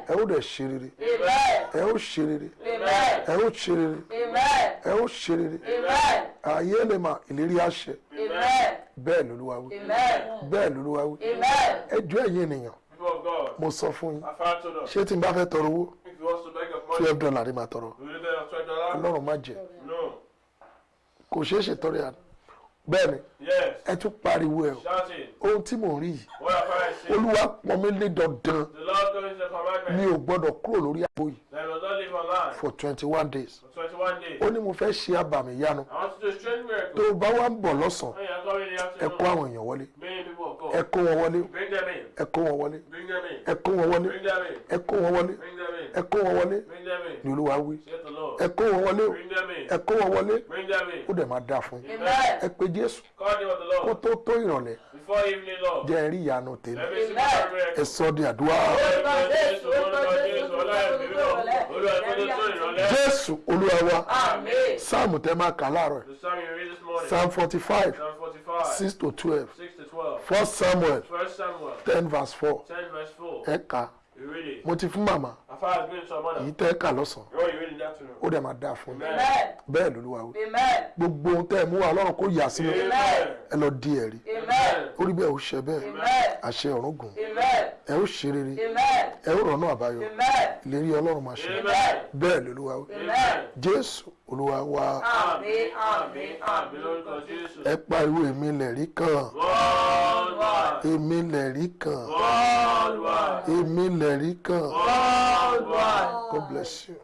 Ẹ ó dẹ̀ ṣe rere. Amen. ẹ ó ṣe rere. Amen. ẹ ó ṣe rere. Amen. ẹ ó ṣe rere. Amen. ààyè lè mà ìlérí àṣẹ Amen. bẹ́ẹ̀ lolúwa wí. Amen. bẹ́ẹ̀ lolúwa wí. Amen. ẹ jọ̀ọ́ ẹ̀yin ènìyàn mo sọ fún yín. Ṣé tí n bá fẹ́ tọrọ owó? Twelve dollar ni màá tọrọ. Ọlọ́run má jẹ́. No. kò ṣeé ṣe tọrẹ àná bẹ́ẹ̀ ni Yes. ẹ tún pariwo ẹ o. Ohun tí mò ń rí yìí. Olúwa pọn mi lé dandan. Mi ò gbọ́dọ̀ kúrò lórí àbò yìí for twenty one days. For 21 days. ó ní mo fẹ́ ṣe àbàmì yanu tó o bá wá ń bọ̀ lọ́sàn-án ẹ kó àwọn èèyàn wọlé. Ẹ kó wọn wọlé. Ẹ kó wọn wọlé. Ẹ kó wọn wọlé. Ẹ kó wọn wọlé. Ẹ kó wọn wọlé. Ni olúwa wí. Said the Lord. ẹ kó wọn wọlé. Ẹ kó wọn wọlé. Ó dẹ̀ máa dáa fún yín. Ẹ pé jésù. Kó Lord. tó tó ìrọ̀lẹ́. Jẹ́ rí ìyanu tèmi. Ẹ sọ di àdúrà jésù olúwa wa. Amen. sáàmù tẹ máa kà láàárọ̀ psalm forty five Psalm 45. six to twelve. 6 to 12. first samuel. Ten verse four. 10 verse 4. ẹ kà You read it. mo ti fún màmá èyí other. tẹ́ kà lọ́sàn-án ó dẹ̀ máa dáa fún Amen. bẹ́ẹ̀ lolúwa Amen. gbogbo ohun tẹ́ ẹ mú wa ọlọ́run kó yà sí mi Amen. ẹ lọ di ẹ̀rí Amen. ó rí bẹ́ẹ̀ ó ṣe bẹ́ẹ̀ Amen. àṣẹ ọ̀run gùn Amen. ẹ ó ṣe rere Amen. ẹ ó rọ̀nà àbáyọ Amen. ìlérí ọlọ́run máa ṣe Amen. bẹ́ẹ̀ lolúwa Amen. jésù olúwa wa Àmín. Àmín. Àmín. lórúkọ Jésù. ẹ pariwo èmi lẹ̀rí kan èmi lẹ̀rí kan èmi lẹ̀rí kan. God bless you.